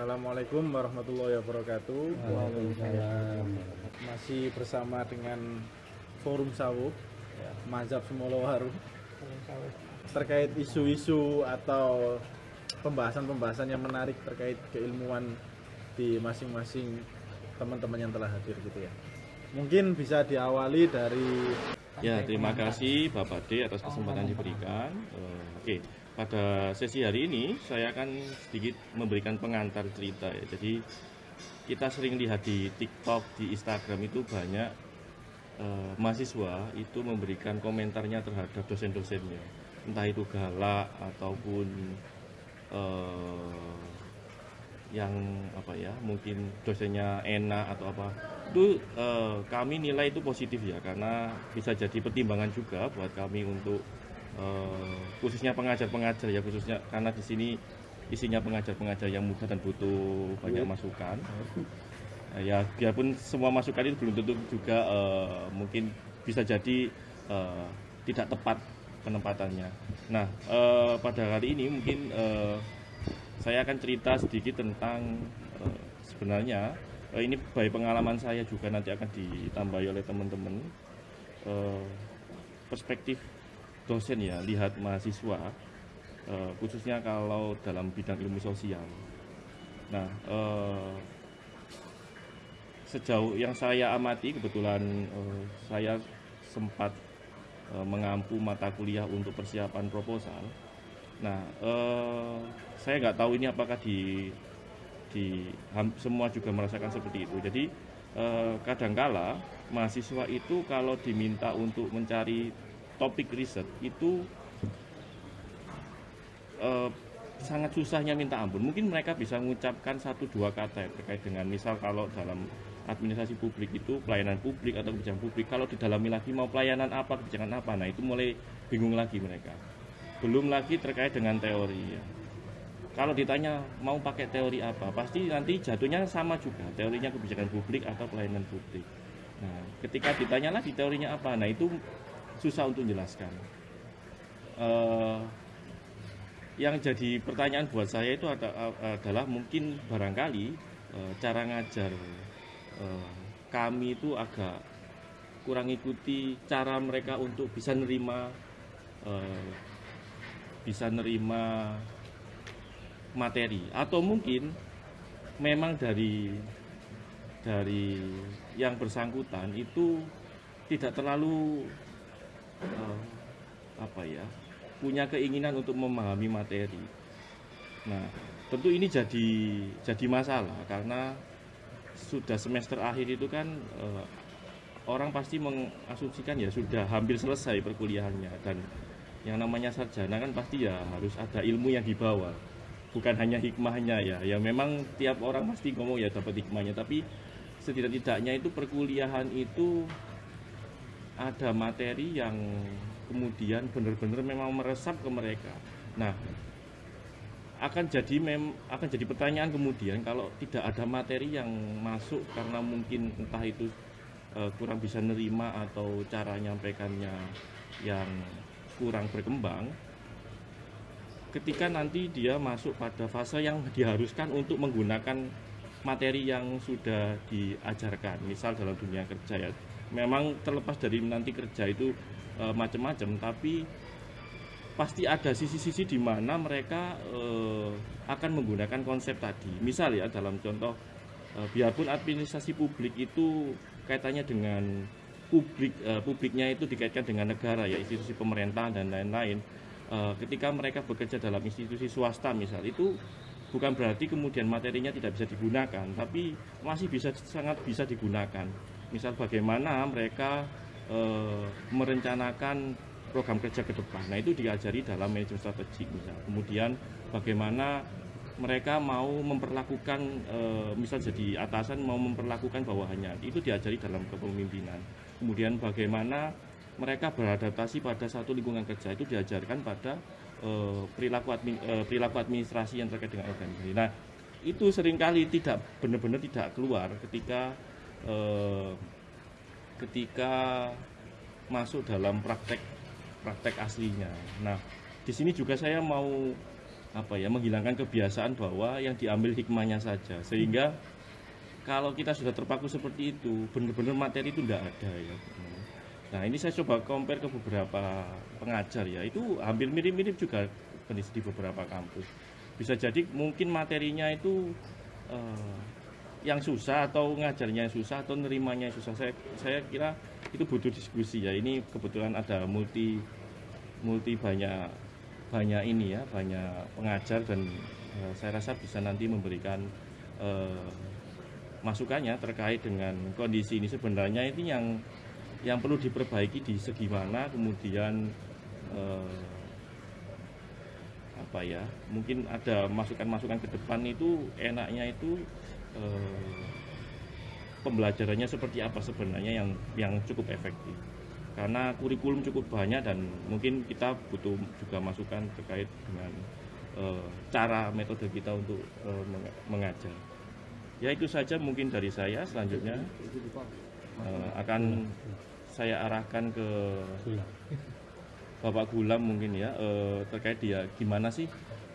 Assalamualaikum warahmatullahi wabarakatuh. Waalaikumsalam. Masih bersama dengan Forum Sawu, Mazhab Semolowaru terkait isu-isu atau pembahasan-pembahasan yang menarik terkait keilmuan di masing-masing teman-teman yang telah hadir gitu ya. Mungkin bisa diawali dari Ya, terima kasih Bapak D atas kesempatan diberikan. Eh, Oke, pada sesi hari ini saya akan sedikit memberikan pengantar cerita ya. Jadi kita sering lihat di TikTok, di Instagram itu banyak eh, mahasiswa itu memberikan komentarnya terhadap dosen-dosennya, entah itu galak ataupun eh, yang apa ya mungkin dosennya enak atau apa itu eh, kami nilai itu positif ya karena bisa jadi pertimbangan juga buat kami untuk eh, khususnya pengajar-pengajar ya khususnya karena di sini isinya pengajar-pengajar yang muda dan butuh banyak masukan. Eh, ya biarpun semua masukan itu belum tentu juga eh, mungkin bisa jadi eh, tidak tepat penempatannya. Nah eh, pada kali ini mungkin eh, saya akan cerita sedikit tentang sebenarnya ini baik pengalaman saya juga nanti akan ditambahi oleh teman-teman eh, perspektif dosen ya lihat mahasiswa eh, khususnya kalau dalam bidang ilmu sosial. Nah eh, sejauh yang saya amati kebetulan eh, saya sempat eh, mengampu mata kuliah untuk persiapan proposal. Nah, eh, saya nggak tahu ini apakah di di semua juga merasakan seperti itu. Jadi eh, kadangkala mahasiswa itu kalau diminta untuk mencari topik riset itu eh, sangat susahnya minta ampun. Mungkin mereka bisa mengucapkan satu dua kata ya, terkait dengan misal kalau dalam administrasi publik itu pelayanan publik atau kebijakan publik. Kalau didalami lagi mau pelayanan apa, kebijakan apa, nah itu mulai bingung lagi mereka. Belum lagi terkait dengan teori ya. Kalau ditanya mau pakai teori apa, pasti nanti jatuhnya sama juga. Teorinya kebijakan publik atau pelayanan publik. Nah, ketika ditanya lagi teorinya apa, nah itu susah untuk menjelaskan. Eh, yang jadi pertanyaan buat saya itu ada- adalah mungkin barangkali eh, cara ngajar eh, kami itu agak kurang ikuti cara mereka untuk bisa nerima eh, bisa nerima materi atau mungkin memang dari dari yang bersangkutan itu tidak terlalu eh, apa ya? Punya keinginan untuk memahami materi. Nah, tentu ini jadi jadi masalah karena sudah semester akhir itu kan eh, orang pasti mengasumsikan ya sudah hampir selesai perkuliahannya dan yang namanya sarjana kan pasti ya harus ada ilmu yang dibawa. Bukan hanya hikmahnya ya. Ya memang tiap orang pasti ngomong ya dapat hikmahnya tapi setidak-tidaknya itu perkuliahan itu ada materi yang kemudian benar-benar memang meresap ke mereka. Nah, akan jadi mem akan jadi pertanyaan kemudian kalau tidak ada materi yang masuk karena mungkin entah itu eh, kurang bisa nerima atau cara nyampaikannya yang kurang berkembang ketika nanti dia masuk pada fase yang diharuskan untuk menggunakan materi yang sudah diajarkan misal dalam dunia kerja ya memang terlepas dari nanti kerja itu eh, macam-macam tapi pasti ada sisi-sisi di mana mereka eh, akan menggunakan konsep tadi. Misal ya dalam contoh eh, biarpun administrasi publik itu kaitannya dengan publik eh, publiknya itu dikaitkan dengan negara ya institusi pemerintahan dan lain-lain Eh, ketika mereka bekerja dalam institusi swasta misal itu bukan berarti kemudian materinya tidak bisa digunakan tapi masih bisa sangat bisa digunakan misal bagaimana mereka eh, merencanakan program kerja ke depan. Nah itu diajari dalam manajemen strategik misal. Kemudian bagaimana mereka mau memperlakukan eh, misal jadi atasan mau memperlakukan bawahannya. Itu diajari dalam kepemimpinan. Kemudian bagaimana mereka beradaptasi pada satu lingkungan kerja itu diajarkan pada eh, perilaku admin- eh, perilaku administrasi yang terkait dengan organisasi. Nah, itu sering kali tidak benar-benar tidak keluar ketika eh, ketika masuk dalam praktek praktek aslinya. Nah, di sini juga saya mau apa ya menghilangkan kebiasaan bahwa yang diambil hikmahnya saja. Sehingga kalau kita sudah terpaku seperti itu benar-benar materi itu tidak ada ya. Nah ini saya coba compare ke beberapa pengajar ya. Itu hampir mirip-mirip juga di beberapa kampus. Bisa jadi mungkin materinya itu eh, yang susah atau ngajarnya yang susah atau nerimanya yang susah. Saya saya kira itu butuh diskusi ya. Ini kebetulan ada multi multi banyak banyak ini ya banyak pengajar dan eh, saya rasa bisa nanti memberikan eh, masukannya terkait dengan kondisi ini. Sebenarnya ini yang yang perlu diperbaiki di segi mana kemudian eh, apa ya mungkin ada masukan-masukan ke depan itu enaknya itu eh, pembelajarannya seperti apa sebenarnya yang yang cukup efektif. Karena kurikulum cukup banyak dan mungkin kita butuh juga masukan terkait dengan eh, cara metode kita untuk eh, meng- mengajar. Ya itu saja mungkin dari saya. Selanjutnya eh, akan saya arahkan ke Bapak Gulam mungkin ya eh, terkait dia. Gimana sih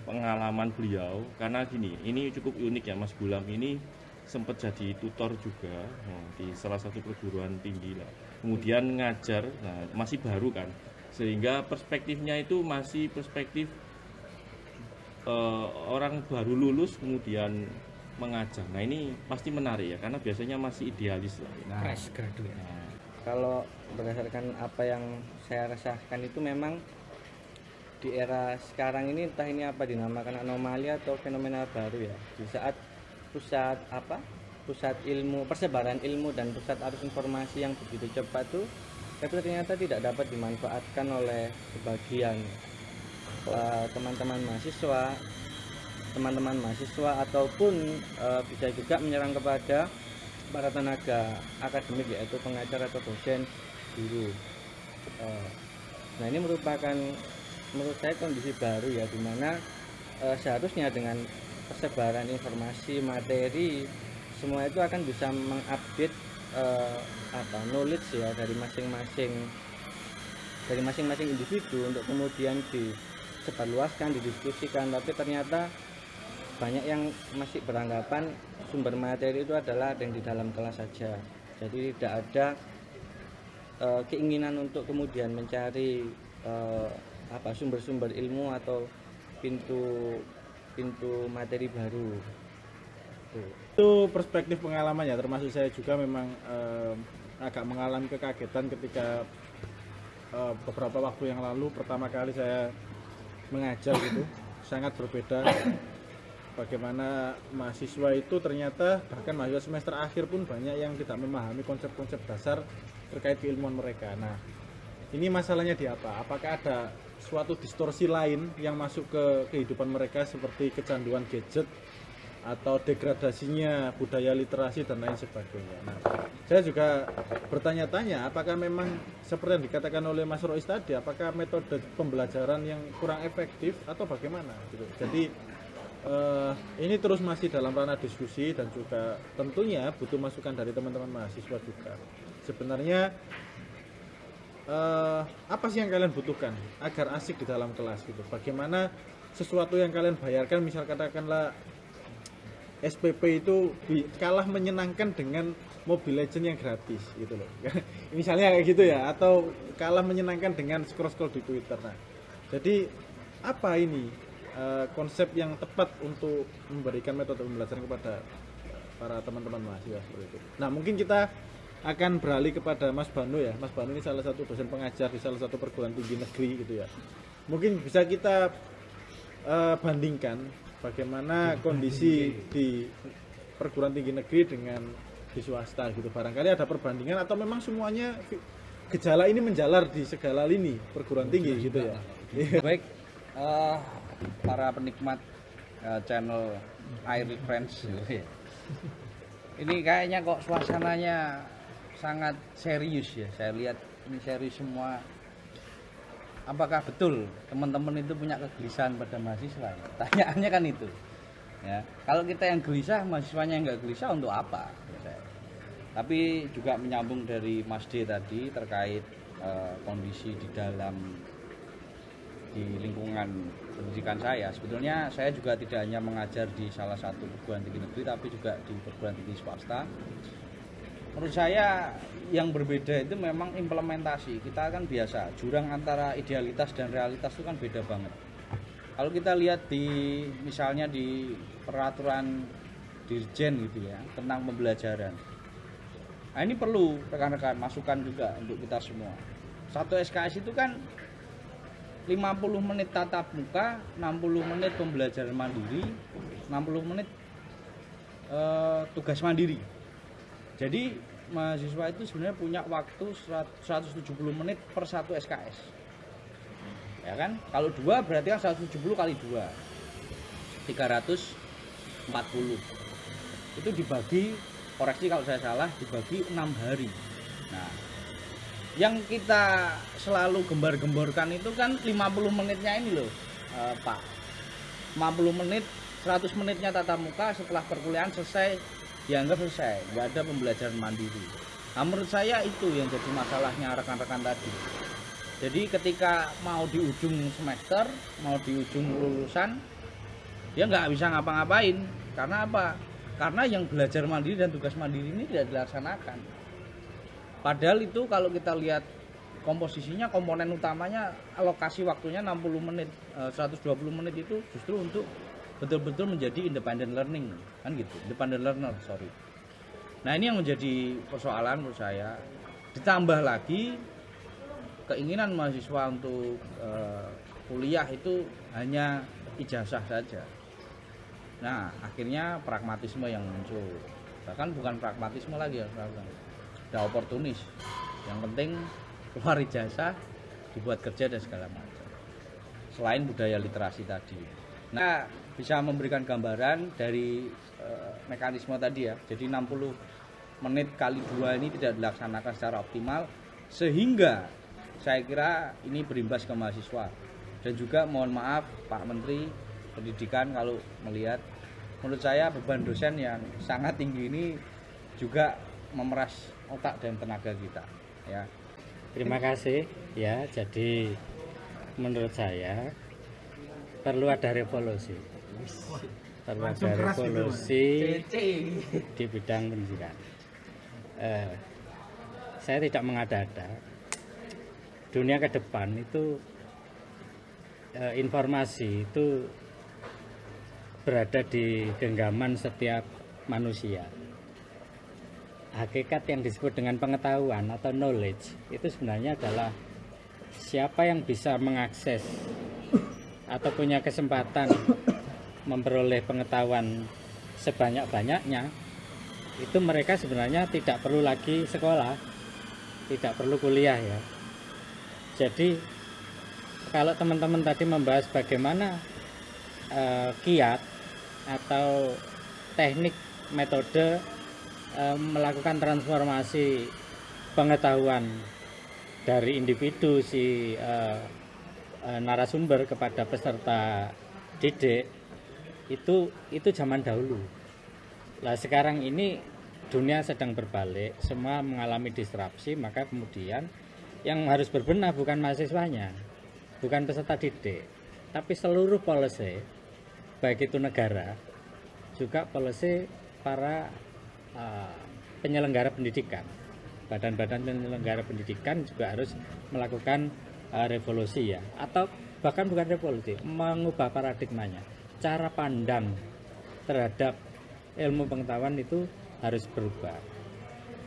pengalaman beliau karena gini ini cukup unik ya Mas Gulam ini sempat jadi tutor juga eh, di salah satu perguruan tinggi lah. Kemudian ngajar nah masih baru kan sehingga perspektifnya itu masih perspektif eh, orang baru lulus kemudian mengajar. Nah ini pasti menarik ya karena biasanya masih idealis lah. Ya. Nah, fresh graduate. Nah, kalau berdasarkan apa yang saya rasakan itu memang di era sekarang ini entah ini apa dinamakan anomali atau fenomena baru ya. Di saat pusat apa? Pusat ilmu persebaran ilmu dan pusat arus informasi yang begitu cepat tuh itu ternyata tidak dapat dimanfaatkan oleh sebagian eh, teman-teman mahasiswa teman-teman mahasiswa ataupun eh, bisa juga menyerang kepada para tenaga akademik yaitu pengajar atau dosen guru. Eh, nah ini merupakan menurut saya kondisi baru ya di mana eh, seharusnya dengan persebaran informasi materi semua itu akan bisa mengupdate eh, apa knowledge ya dari masing-masing dari masing-masing individu untuk kemudian disebarluaskan didiskusikan. Tapi ternyata banyak yang masih beranggapan sumber materi itu adalah ada yang di dalam kelas saja. Jadi tidak ada eh, keinginan untuk kemudian mencari eh, apa sumber-sumber ilmu atau pintu pintu materi baru. Itu perspektif pengalaman ya termasuk saya juga memang eh, agak mengalami kekagetan ketika eh, beberapa waktu yang lalu pertama kali saya mengajar gitu. Sangat berbeda bagaimana mahasiswa itu ternyata bahkan mahasiswa semester akhir pun banyak yang tidak memahami konsep-konsep dasar terkait keilmuan mereka. Nah ini masalahnya di apa? Apakah ada suatu distorsi lain yang masuk ke kehidupan mereka seperti kecanduan gadget atau degradasinya budaya literasi dan lain sebagainya. Nah, saya juga bertanya-tanya apakah memang seperti yang dikatakan oleh Mas Rois tadi, apakah metode pembelajaran yang kurang efektif atau bagaimana? Gitu. Jadi eh, ini terus masih dalam ranah diskusi dan juga tentunya butuh masukan dari teman-teman mahasiswa juga. Sebenarnya eh, apa sih yang kalian butuhkan agar asik di dalam kelas gitu? Bagaimana sesuatu yang kalian bayarkan, misal katakanlah SPP itu kalah menyenangkan dengan Mobile Legend yang gratis gitu loh. Misalnya kayak gitu ya atau kalah menyenangkan dengan scroll-scroll di Twitter. Nah, jadi apa ini eh, konsep yang tepat untuk memberikan metode pembelajaran kepada para teman-teman mahasiswa seperti itu. Nah, mungkin kita akan beralih kepada Mas Banu ya. Mas Banu ini salah satu dosen pengajar di salah satu perguruan tinggi negeri gitu ya. Mungkin bisa kita eh, bandingkan bagaimana kondisi di perguruan tinggi negeri dengan di swasta gitu barangkali ada perbandingan atau memang semuanya gejala ini menjalar di segala lini perguruan tinggi gitu ya Iya. baik eh, para penikmat eh, channel Air Friends ini kayaknya kok suasananya sangat serius ya. Saya lihat ini serius semua. Apakah betul teman-teman itu punya kegelisahan pada mahasiswa? Tanyaannya kan itu ya. Kalau kita yang gelisah mahasiswanya yang nggak gelisah untuk apa? Tapi juga menyambung dari Mas D tadi terkait eh, kondisi di dalam di lingkungan pendidikan saya. Sebetulnya saya juga tidak hanya mengajar di salah satu perguruan tinggi negeri tapi juga di perguruan tinggi swasta menurut saya yang berbeda itu memang implementasi. Kita kan biasa jurang antara idealitas dan realitas itu kan beda banget. Kalau kita lihat di misalnya di peraturan dirjen gitu ya tentang pembelajaran. Nah ini perlu rekan-rekan masukan juga untuk kita semua. Satu SKS itu kan 50 menit tatap muka 60 menit pembelajaran mandiri 60 menit eh, tugas mandiri jadi mahasiswa itu sebenarnya punya waktu 170 menit per satu SKS ya kan? Kalau dua berarti kan 170 kali dua. 340 itu dibagi koreksi kalau saya salah dibagi enam hari. Nah yang kita selalu gembar-gemborkan itu kan 50 menitnya ini loh eh, Pak. 50 menit 100 menitnya tatap muka setelah perkuliahan selesai dianggap selesai nggak ada pembelajaran mandiri. Nah, menurut saya itu yang jadi masalahnya rekan-rekan tadi. Jadi ketika mau di ujung semester mau di ujung lulusan dia nggak bisa ngapa-ngapain. Karena apa? Karena yang belajar mandiri dan tugas mandiri ini tidak dilaksanakan. Padahal itu kalau kita lihat komposisinya komponen utamanya alokasi waktunya 60 menit eh, 120 menit itu justru untuk betul-betul menjadi independent learning kan gitu? Independent learner sorry. Nah ini yang menjadi persoalan menurut saya. Ditambah lagi keinginan mahasiswa untuk eh, kuliah itu hanya ijazah saja. Nah akhirnya pragmatisme yang muncul. Bahkan bukan pragmatisme lagi ya udah oportunis. Yang penting keluar ijazah dibuat kerja dan segala macam. Selain budaya literasi tadi. Nah bisa memberikan gambaran dari eh, mekanisme tadi ya jadi 60 menit kali dua ini tidak dilaksanakan secara optimal sehingga saya kira ini berimbas ke mahasiswa dan juga mohon maaf Pak Menteri Pendidikan kalau melihat menurut saya beban dosen yang sangat tinggi ini juga memeras otak dan tenaga kita ya Terima kasih ya. Jadi menurut saya perlu ada revolusi. Perlu ada revolusi di bidang pendidikan. Eh, saya tidak mengada-ada. Dunia ke depan itu eh, informasi itu berada di genggaman setiap manusia hakikat yang disebut dengan pengetahuan atau knowledge itu sebenarnya adalah siapa yang bisa mengakses atau punya kesempatan memperoleh pengetahuan sebanyak-banyaknya itu mereka sebenarnya tidak perlu lagi sekolah tidak perlu kuliah ya. Jadi kalau teman-teman tadi membahas bagaimana eh, kiat atau teknik metode eh, melakukan transformasi pengetahuan dari individu si eh, eh, narasumber kepada peserta didik itu itu zaman dahulu. Lah sekarang ini dunia sedang berbalik, semua mengalami disrupsi, maka kemudian yang harus berbenah bukan mahasiswanya, bukan peserta didik, tapi seluruh policy, baik itu negara, juga policy para uh, penyelenggara pendidikan. Badan-badan penyelenggara pendidikan juga harus melakukan uh, revolusi ya, atau bahkan bukan revolusi, mengubah paradigmanya, cara pandang terhadap ilmu pengetahuan itu harus berubah.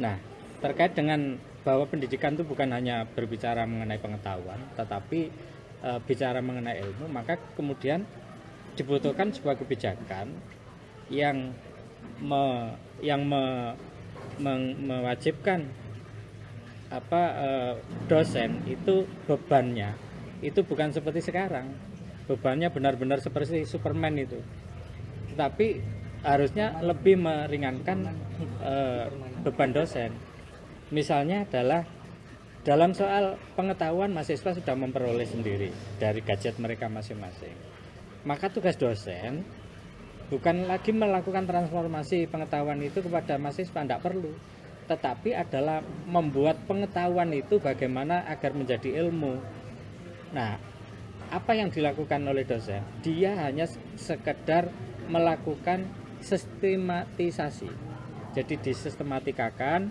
Nah, terkait dengan bahwa pendidikan itu bukan hanya berbicara mengenai pengetahuan, tetapi e, bicara mengenai ilmu, maka kemudian dibutuhkan sebuah kebijakan yang me, yang me, meng- mewajibkan apa e, dosen itu bebannya itu bukan seperti sekarang bebannya benar-benar seperti Superman itu tapi harusnya lebih meringankan eh, beban dosen. Misalnya adalah dalam soal pengetahuan mahasiswa sudah memperoleh sendiri dari gadget mereka masing-masing. Maka tugas dosen bukan lagi melakukan transformasi pengetahuan itu kepada mahasiswa, tidak perlu. Tetapi adalah membuat pengetahuan itu bagaimana agar menjadi ilmu. Nah, apa yang dilakukan oleh dosen? Dia hanya sekedar melakukan sistematisasi. Jadi disistematika,kan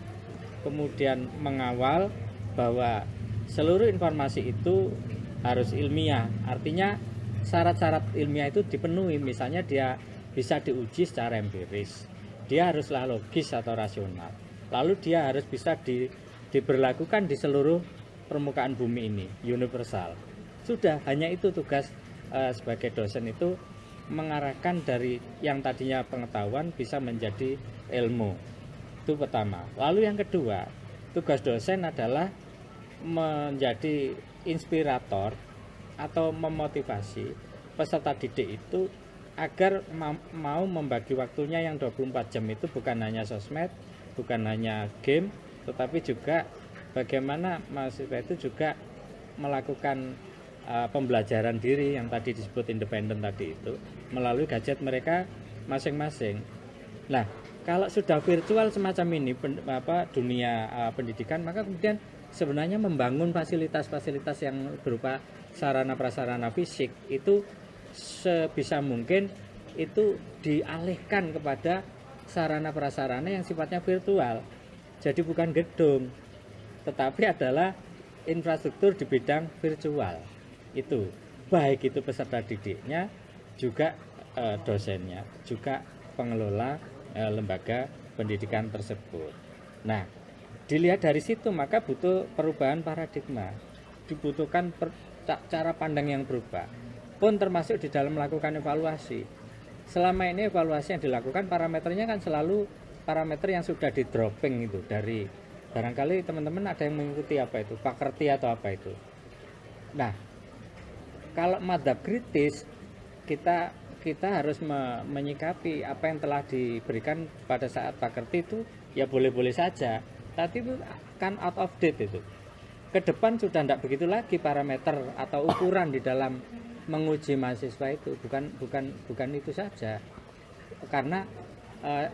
kemudian mengawal bahwa seluruh informasi itu harus ilmiah. Artinya syarat-syarat ilmiah itu dipenuhi. Misalnya dia bisa diuji secara empiris. Dia haruslah logis atau rasional. Lalu dia harus bisa di, diberlakukan di seluruh permukaan bumi ini, universal. Sudah hanya itu tugas uh, sebagai dosen itu mengarahkan dari yang tadinya pengetahuan bisa menjadi ilmu. Itu pertama. Lalu yang kedua, tugas dosen adalah menjadi inspirator atau memotivasi peserta didik itu agar mau membagi waktunya yang 24 jam itu bukan hanya sosmed, bukan hanya game, tetapi juga bagaimana mahasiswa itu juga melakukan uh, pembelajaran diri yang tadi disebut independen tadi itu melalui gadget mereka masing-masing. Nah, kalau sudah virtual semacam ini pen, apa dunia uh, pendidikan maka kemudian sebenarnya membangun fasilitas-fasilitas yang berupa sarana prasarana fisik itu sebisa mungkin itu dialihkan kepada sarana prasarana yang sifatnya virtual. Jadi bukan gedung, tetapi adalah infrastruktur di bidang virtual. Itu baik itu peserta didiknya, juga e, dosennya, juga pengelola eh, lembaga pendidikan tersebut. Nah, dilihat dari situ maka butuh perubahan paradigma, dibutuhkan per, cara pandang yang berubah, pun termasuk di dalam melakukan evaluasi. Selama ini evaluasi yang dilakukan parameternya kan selalu parameter yang sudah di dropping itu dari barangkali teman-teman ada yang mengikuti apa itu pakerti atau apa itu. Nah, kalau madhab kritis kita kita harus me menyikapi apa yang telah diberikan pada saat pakerti itu ya boleh-boleh saja. Tapi itu kan out of date itu. Ke depan sudah tidak begitu lagi parameter atau ukuran di dalam menguji mahasiswa itu. Bukan bukan bukan itu saja. Karena eh,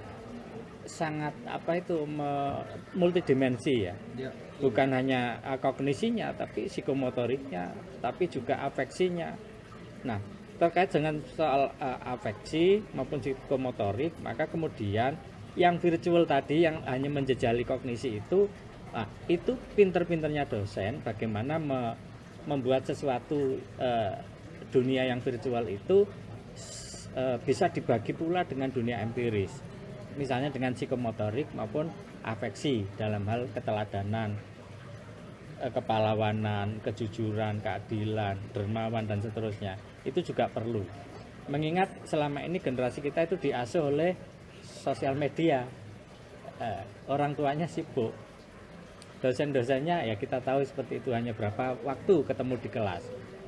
sangat apa itu me, multidimensi ya. ya bukan hanya kognisinya tapi psikomotoriknya tapi juga afeksinya. Nah terkait dengan soal uh, afeksi maupun psikomotorik maka kemudian yang virtual tadi yang hanya menjejali kognisi itu nah, itu pinter-pinternya dosen bagaimana me, membuat sesuatu uh, dunia yang virtual itu uh, bisa dibagi pula dengan dunia empiris. Misalnya dengan psikomotorik maupun afeksi dalam hal keteladanan kepalawanan, kejujuran, keadilan, dermawan dan seterusnya itu juga perlu. Mengingat selama ini generasi kita itu diasuh oleh sosial media, eh, orang tuanya sibuk, dosen-dosennya ya kita tahu seperti itu hanya berapa waktu ketemu di kelas,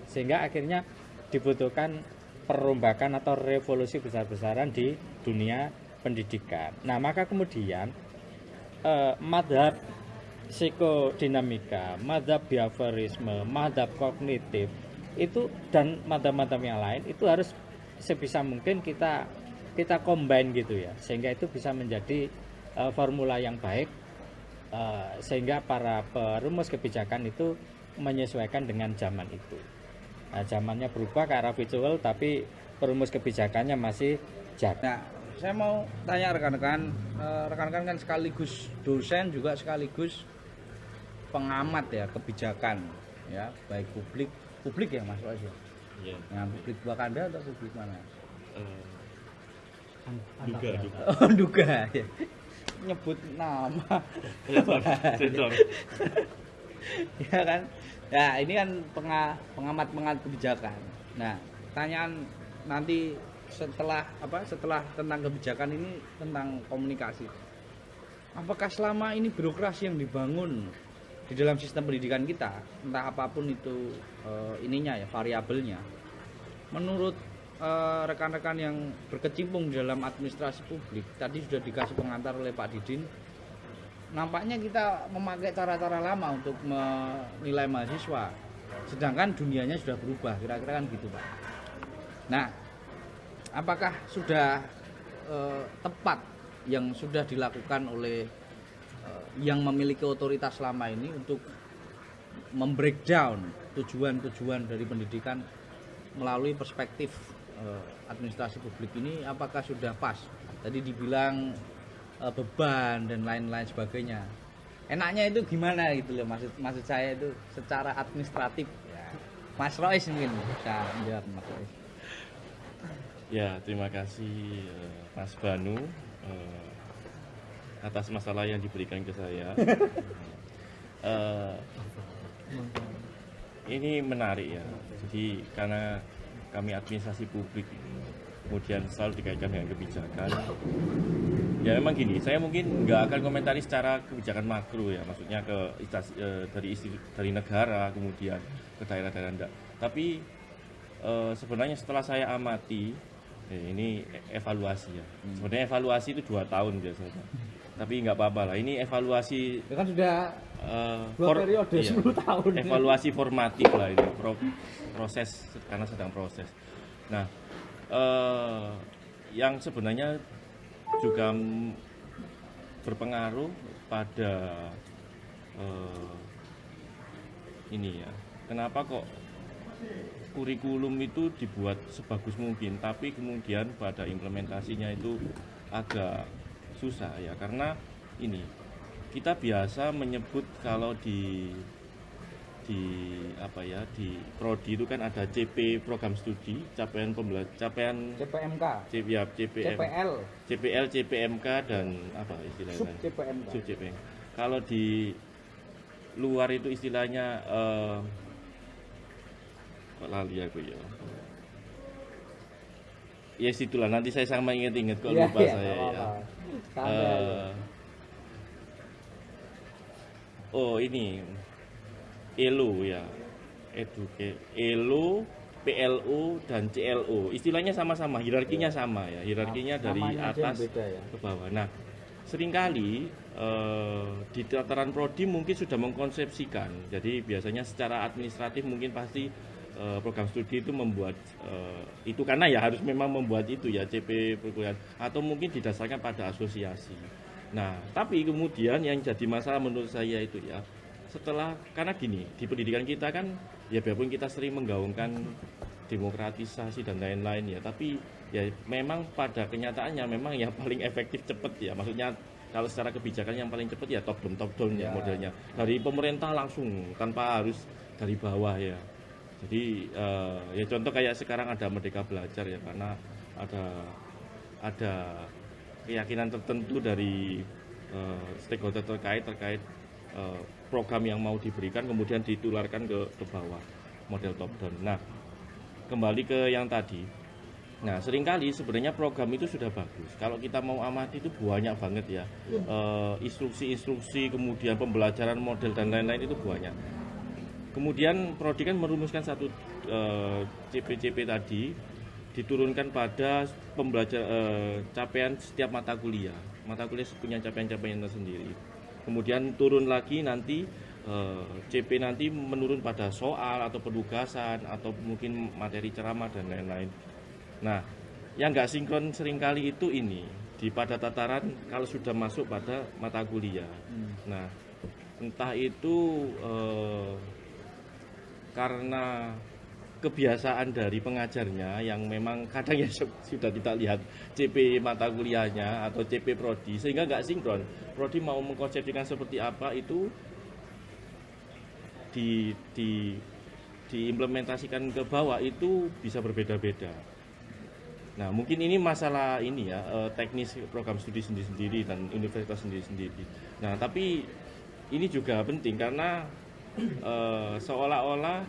sehingga akhirnya dibutuhkan perombakan atau revolusi besar-besaran di dunia pendidikan. Nah maka kemudian eh, madhab psikodinamika, madhab behaviorisme, madhab kognitif itu dan madam-madam yang lain itu harus sebisa mungkin kita kita combine gitu ya sehingga itu bisa menjadi uh, formula yang baik uh, sehingga para perumus kebijakan itu menyesuaikan dengan zaman itu. Nah, zamannya berubah ke arah visual tapi perumus kebijakannya masih jaga. Nah saya mau tanya rekan-rekan eh, rekan-rekan kan sekaligus dosen juga sekaligus pengamat ya kebijakan ya baik publik publik ya Mas Wajib? Iya. Yang publik Wakanda atau publik mana? Uh, duga, duga. Oh, duga ya. Nyebut nama. Sensor. ya kan? Ya, ini kan pengamat-pengamat kebijakan. Nah, pertanyaan nanti setelah apa? Setelah tentang kebijakan ini tentang komunikasi. Apakah selama ini birokrasi yang dibangun di dalam sistem pendidikan kita entah apa pun itu uh, ininya ya variabelnya menurut eh, rekan-rekan yang berkecimpung dalam administrasi publik tadi sudah dikasih pengantar oleh Pak Didin nampaknya kita memakai cara-cara lama untuk menilai mahasiswa sedangkan dunianya sudah berubah kira-kira kan gitu Pak. Nah apakah sudah uh, tepat yang sudah dilakukan oleh yang memiliki otoritas selama ini untuk membreakdown tujuan-tujuan dari pendidikan melalui perspektif eh, administrasi publik ini apakah sudah pas? Tadi dibilang eh, beban dan lain-lain sebagainya. Enaknya itu gimana gitu loh maksud maksud saya itu secara administratif ya. Mas Rois mungkin bisa menjawab Mas Rois. Ya, terima kasih eh, Mas Banu atas masalah yang diberikan ke saya. Eh, ini menarik ya. Jadi karena kami administrasi publik kemudian selalu dikaitkan dengan kebijakan. Ya memang gini, saya mungkin nggak akan komentari secara kebijakan makro ya, maksudnya ke eh, dari isti- dari negara kemudian ke daerah-daerah enggak. Tapi eh, sebenarnya setelah saya amati, eh, ini e- evaluasi ya. Sebenarnya evaluasi itu dua tahun biasanya. Tapi nggak apa-apa lah. Ini evaluasi Itu kan sudah dua for- periode iya. 10 tahun. evaluasi formatif lah ini pro- proses karena sedang proses nah eh, yang sebenarnya juga berpengaruh pada eh, ini ya kenapa kok kurikulum itu dibuat sebagus mungkin tapi kemudian pada implementasinya itu agak susah ya karena ini kita biasa menyebut kalau di di apa ya di prodi itu kan ada CP program studi capaian pembelajaran capaian CPMK, C, ya, CPM CPL, CPL CPMK dan apa sub istilahnya CPMK. Sub CPM. Kalau di luar itu istilahnya eh kok lali aku ya. Ya situlah. Nanti saya sama inget-inget kok Iya, lupa iya, saya ya. Eh, oh ini. ELO ya. Eduke ELO PLO dan CLO istilahnya sama-sama hierarkinya sama ya. Hierarkinya dari atas beda ya. ke bawah. Nah sering kali eh, di tataran prodi mungkin sudah mengkonsepsikan. Jadi biasanya secara administratif mungkin pasti eh, program studi itu membuat eh, itu karena ya harus memang membuat itu ya CP perkuliahan atau mungkin didasarkan pada asosiasi. Nah tapi kemudian yang jadi masalah menurut saya itu ya setelah karena gini di pendidikan kita kan ya biarpun kita sering menggaungkan demokratisasi dan lain-lain ya tapi ya memang pada kenyataannya memang yang paling efektif cepat ya maksudnya kalau secara kebijakan yang paling cepat ya top down top down ya Ya. modelnya. Dari pemerintah langsung tanpa harus dari bawah ya jadi eh, ya contoh kayak sekarang ada merdeka belajar ya karena ada ada keyakinan tertentu dari eh, stakeholder terkait terkait eh, program yang mau diberikan kemudian ditularkan ke ke bawah model top down. Nah, kembali ke yang tadi. Nah, sering kali sebenarnya program itu sudah bagus. Kalau kita mau amati itu banyak banget ya. Eh, instruksi-instruksi, kemudian pembelajaran model dan lain-lain itu banyak. Kemudian Prodi kan merumuskan satu eh, CP-CP tadi diturunkan pada pembelajar eh, capaian setiap mata kuliah. Mata kuliah punya capaian-capaian tersendiri. Kemudian turun lagi nanti eh, CP nanti menurun pada soal atau penugasan atau mungkin materi ceramah dan lain-lain. Nah, yang nggak sinkron sering kali itu ini di pada tataran kalau sudah masuk pada mata kuliah. Nah, entah itu eh, karena kebiasaan dari pengajarnya yang memang kadang ya su- sudah kita lihat CP mata kuliahnya atau CP prodi sehingga nggak sinkron. Prodi mau mengkonsepsikan seperti apa itu di di diimplementasikan ke bawah itu bisa berbeda-beda. Nah, mungkin ini masalah ini ya, eh, teknis program studi sendiri-sendiri dan universitas sendiri-sendiri. Nah, tapi ini juga penting karena eh, seolah-olah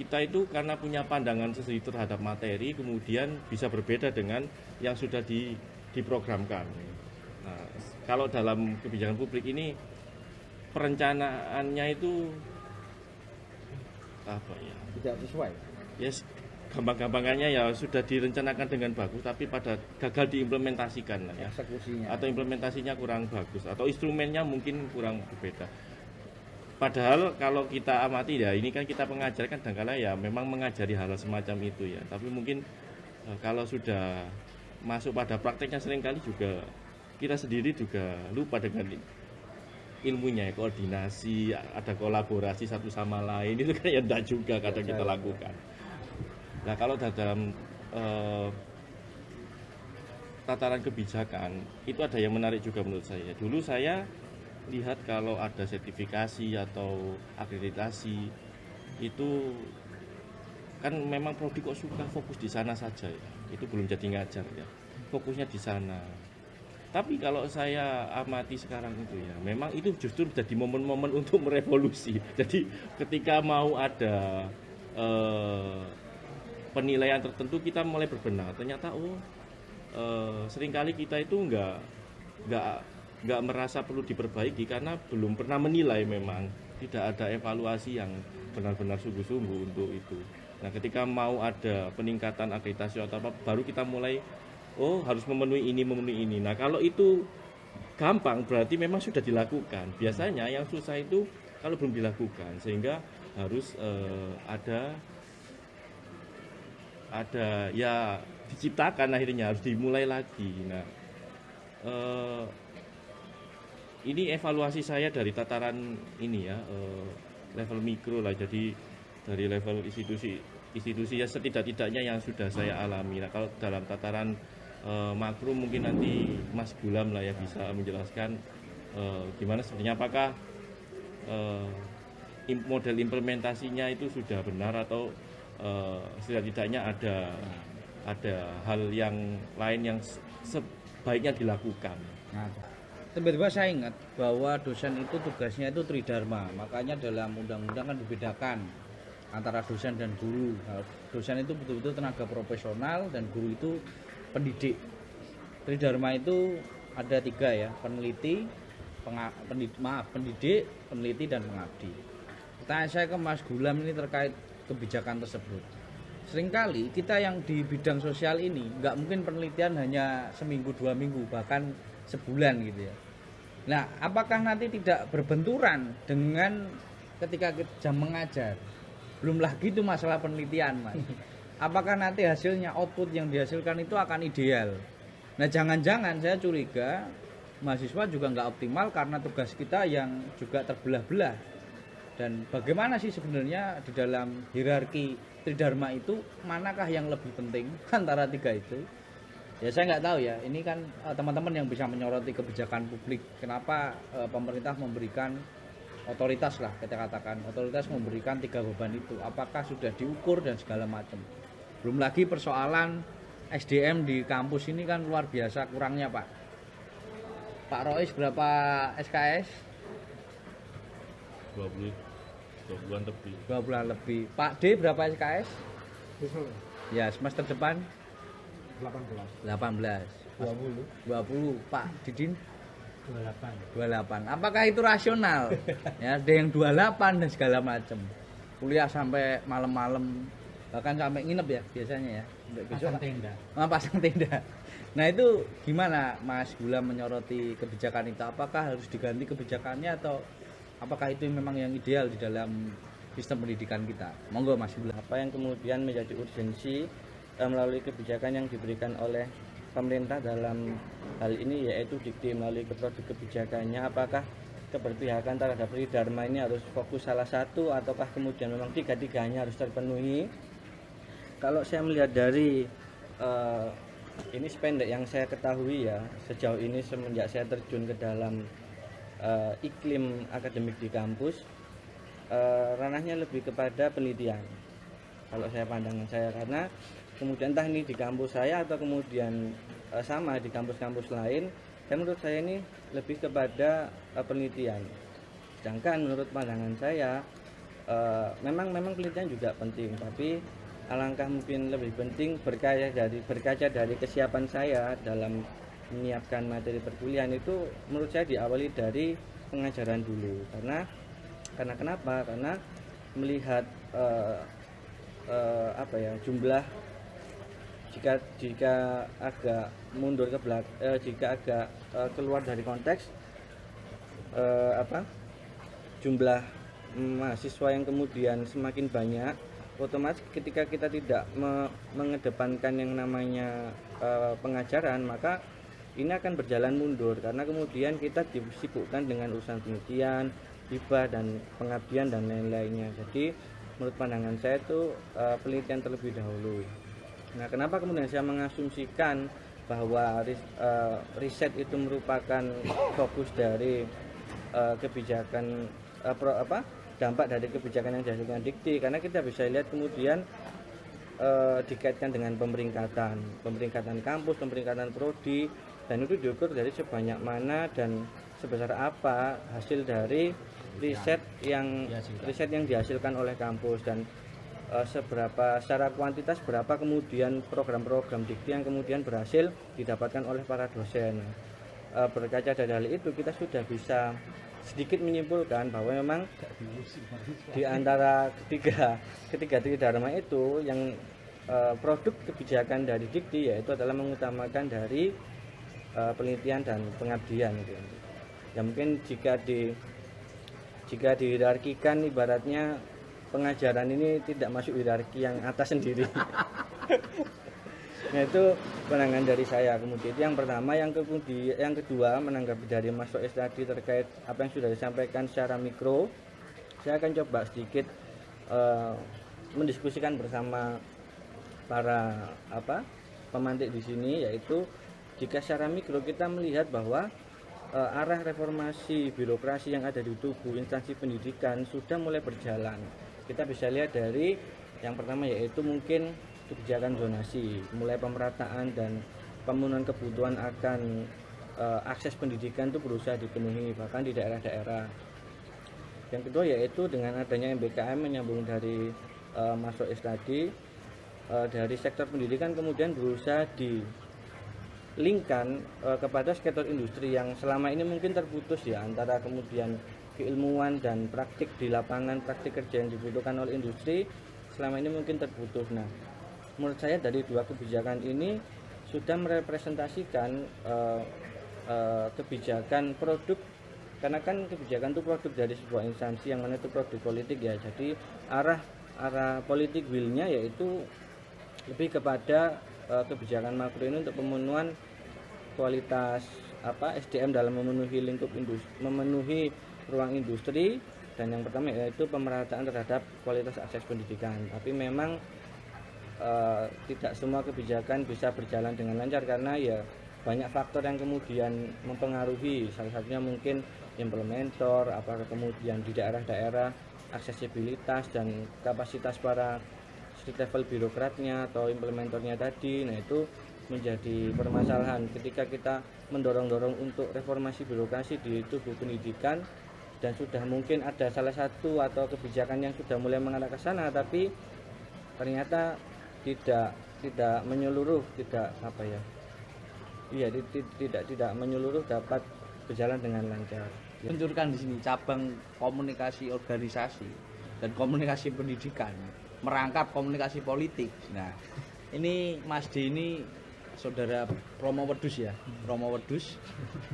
kita itu karena punya pandangan sendiri terhadap materi, kemudian bisa berbeda dengan yang sudah di, diprogramkan. Nah, kalau dalam kebijakan publik ini perencanaannya itu apa ya? Tidak sesuai. Yes, gampang-gampangannya ya sudah direncanakan dengan bagus tapi pada gagal diimplementasikan lah ya Eksekusinya. atau implementasinya kurang bagus atau instrumennya mungkin kurang berbeda. Padahal kalau kita amati ya ini kan kita pengajar kan kadang ya memang mengajari hal semacam itu ya. Tapi mungkin eh, kalau sudah masuk pada prakteknya sering kali juga kita sendiri juga lupa dengan ilmunya ya, koordinasi, ada kolaborasi satu sama lain itu kan ya enggak juga kadang kita lakukan. Nah kalau dalam eh, tataran kebijakan itu ada yang menarik juga menurut saya. Dulu saya lihat kalau ada sertifikasi atau akreditasi itu kan memang prodi kok suka fokus di sana saja ya. Itu belum jadi ngajar ya. Fokusnya di sana. Tapi kalau saya amati sekarang itu ya, memang itu justru jadi momen-momen untuk merevolusi. Jadi ketika mau ada eh, penilaian tertentu kita mulai berbenah. Ternyata oh eh, sering kali kita itu nggak nggak nggak merasa perlu diperbaiki karena belum pernah menilai memang tidak ada evaluasi yang benar-benar sungguh-sungguh untuk itu. Nah, ketika mau ada peningkatan akreditasi atau apa, baru kita mulai oh harus memenuhi ini memenuhi ini. Nah, kalau itu gampang berarti memang sudah dilakukan. Biasanya yang susah itu kalau belum dilakukan sehingga harus eh, ada ada ya diciptakan akhirnya harus dimulai lagi. Nah, eh, ini evaluasi saya dari tataran ini ya eh, level mikro lah. Jadi dari level institusi institusi ya setidak-tidaknya yang sudah saya alami. Nah, kalau dalam tataran eh, makro mungkin nanti Mas Gulam lah ya bisa menjelaskan eh, gimana sebenarnya apakah im- model implementasinya itu sudah benar atau setidak-tidaknya ada ada hal yang lain yang se- sebaiknya dilakukan. Nah, tiba-tiba saya ingat bahwa dosen itu tugasnya itu tridharma. Makanya dalam undang-undang kan dibedakan antara dosen dan guru. Nah, dosen itu betul-betul tenaga profesional dan guru itu pendidik. Tridharma itu ada tiga ya, peneliti, penga- pendid- maaf, pendidik, peneliti dan pengabdi. Pertanyaan saya ke Mas Gulam ini terkait kebijakan tersebut. Seringkali kita yang di bidang sosial ini nggak mungkin penelitian hanya seminggu dua minggu bahkan sebulan gitu ya. Nah, apakah nanti tidak berbenturan dengan ketika jam mengajar? Belum lagi itu masalah penelitian, Mas. Apakah nanti hasilnya output yang dihasilkan itu akan ideal? Nah, jangan-jangan saya curiga mahasiswa juga nggak optimal karena tugas kita yang juga terbelah-belah. Dan bagaimana sih sebenarnya di dalam hierarki tridharma itu manakah yang lebih penting antara tiga itu? Ya saya nggak tahu ya. Ini kan eh, teman-teman yang bisa menyoroti kebijakan publik. Kenapa eh, pemerintah memberikan otoritas lah kita katakan otoritas memberikan tiga beban itu. Apakah sudah diukur dan segala macam. Belum lagi persoalan SDM di kampus ini kan luar biasa kurangnya Pak. Pak Rois berapa SKS? 20 bulan lebih. Dua bulan lebih. Pak D berapa SKS? Ya semester depan 18 18. 20 20 Pak Didin? 28 28 apakah itu rasional? Ya ada yang 28 dan segala macam kuliah sampai malam-malam bahkan sampai nginep ya biasanya ya. Sampai besok Pasang tenda. Ah, pasang tenda. Nah itu gimana Mas Gula menyoroti kebijakan itu? Apakah harus diganti kebijakannya atau apakah itu memang yang ideal di dalam sistem pendidikan kita? Monggo Mas Gula. Apa yang kemudian menjadi urgensi melalui kebijakan yang diberikan oleh pemerintah dalam hal ini yaitu dikti melalui produk kebijakannya apakah keberpihakan terhadap Dharma ini harus fokus salah satu ataukah kemudian memang tiga-tiganya harus terpenuhi? Kalau saya melihat dari eh, ini sependek yang saya ketahui ya sejauh ini semenjak saya terjun ke dalam eh, iklim akademik di kampus eh, ranahnya lebih kepada penelitian. Kalau saya pandangan saya karena kemudian entah ini di kampus saya atau kemudian eh, sama di kampus-kampus lain dan menurut saya ini lebih kepada eh, penelitian. Sedangkan menurut pandangan saya eh, memang memang penelitian juga penting tapi alangkah mungkin lebih penting berkaca dari berkaca dari kesiapan saya dalam menyiapkan materi perkuliahan itu menurut saya diawali dari pengajaran dulu. Karena karena kenapa? Karena melihat eh, eh, apa ya jumlah jika jika agak mundur ke belakang jika agak eh, keluar dari konteks eh, apa jumlah mahasiswa yang kemudian semakin banyak otomatis ketika kita tidak me- mengedepankan yang namanya eh, pengajaran maka ini akan berjalan mundur karena kemudian kita disibukkan dengan urusan penelitian hibah dan pengabdian dan lain-lainnya jadi menurut pandangan saya itu eh, penelitian terlebih dahulu. Nah, kenapa kemudian saya mengasumsikan bahwa ris- eh, riset itu merupakan fokus dari eh, kebijakan eh, pro- apa dampak dari kebijakan yang dihasilkan dikti? Karena kita bisa lihat kemudian dikaitkan dengan pemeringkatan, pemeringkatan kampus, pemeringkatan prodi, dan itu diukur dari sebanyak mana dan sebesar apa hasil dari riset yang riset yang dihasilkan oleh kampus. Dan eh, seberapa secara kuantitas berapa kemudian program-program dikti yang kemudian berhasil didapatkan oleh para dosen. Eh, berkaca dari hal itu kita sudah bisa sedikit menyimpulkan bahwa memang di antara ketiga ketiga dharma itu yang eh, produk kebijakan dari dikti yaitu adalah mengutamakan dari penelitian dan pengabdian gitu. ya mungkin jika di jika dihierarkikan ibaratnya pengajaran ini tidak masuk hierarki yang atas sendiri nah itu pandangan dari saya kemudian itu yang pertama yang kemudian yang kedua menanggapi dari Mas Soes tadi terkait apa yang sudah disampaikan secara mikro saya akan coba sedikit eh, mendiskusikan bersama para apa pemantik di sini yaitu jika secara mikro kita melihat bahwa eh, arah reformasi birokrasi yang ada di tubuh instansi pendidikan sudah mulai berjalan. Kita bisa lihat dari yang pertama yaitu mungkin kebijakan zonasi, mulai pemerataan dan pemenuhan kebutuhan akan eh, akses pendidikan itu berusaha dipenuhi bahkan di daerah-daerah. Yang kedua yaitu dengan adanya MBKM menyambung dari eh, Mas Soes tadi eh, dari sektor pendidikan kemudian berusaha di linkkan eh, kepada sektor industri yang selama ini mungkin terputus ya antara kemudian keilmuan dan praktik di lapangan praktik kerja yang dibutuhkan oleh industri selama ini mungkin terputus. Nah, menurut saya dari dua kebijakan ini sudah merepresentasikan eh, eh, kebijakan produk karena kan kebijakan itu produk dari sebuah instansi yang mana itu produk politik ya. Jadi arah arah politik willnya yaitu lebih kepada eh, kebijakan makro ini untuk pemenuhan kualitas apa SDM dalam memenuhi lingkup industri, memenuhi ruang industri dan yang pertama yaitu pemerataan terhadap kualitas akses pendidikan. Tapi memang eh, tidak semua kebijakan bisa berjalan dengan lancar karena ya banyak faktor yang kemudian mempengaruhi. Salah satunya mungkin implementator, apakah kemudian di daerah-daerah aksesibilitas dan kapasitas para street level birokratnya atau implementornya tadi. Nah, itu menjadi permasalahan ketika kita mendorong-dorong untuk reformasi birokrasi di tubuh pendidikan dan sudah mungkin ada salah satu atau kebijakan yang sudah mulai mengarah ke sana tapi ternyata tidak tidak menyeluruh tidak apa ya iya ti- ti- tidak tidak menyeluruh dapat berjalan dengan lancar Luncurkan di sini cabang komunikasi organisasi dan komunikasi pendidikan, merangkap komunikasi politik. Nah, ini Mas D ini saudara Romo Wedus ya, Romo Wedus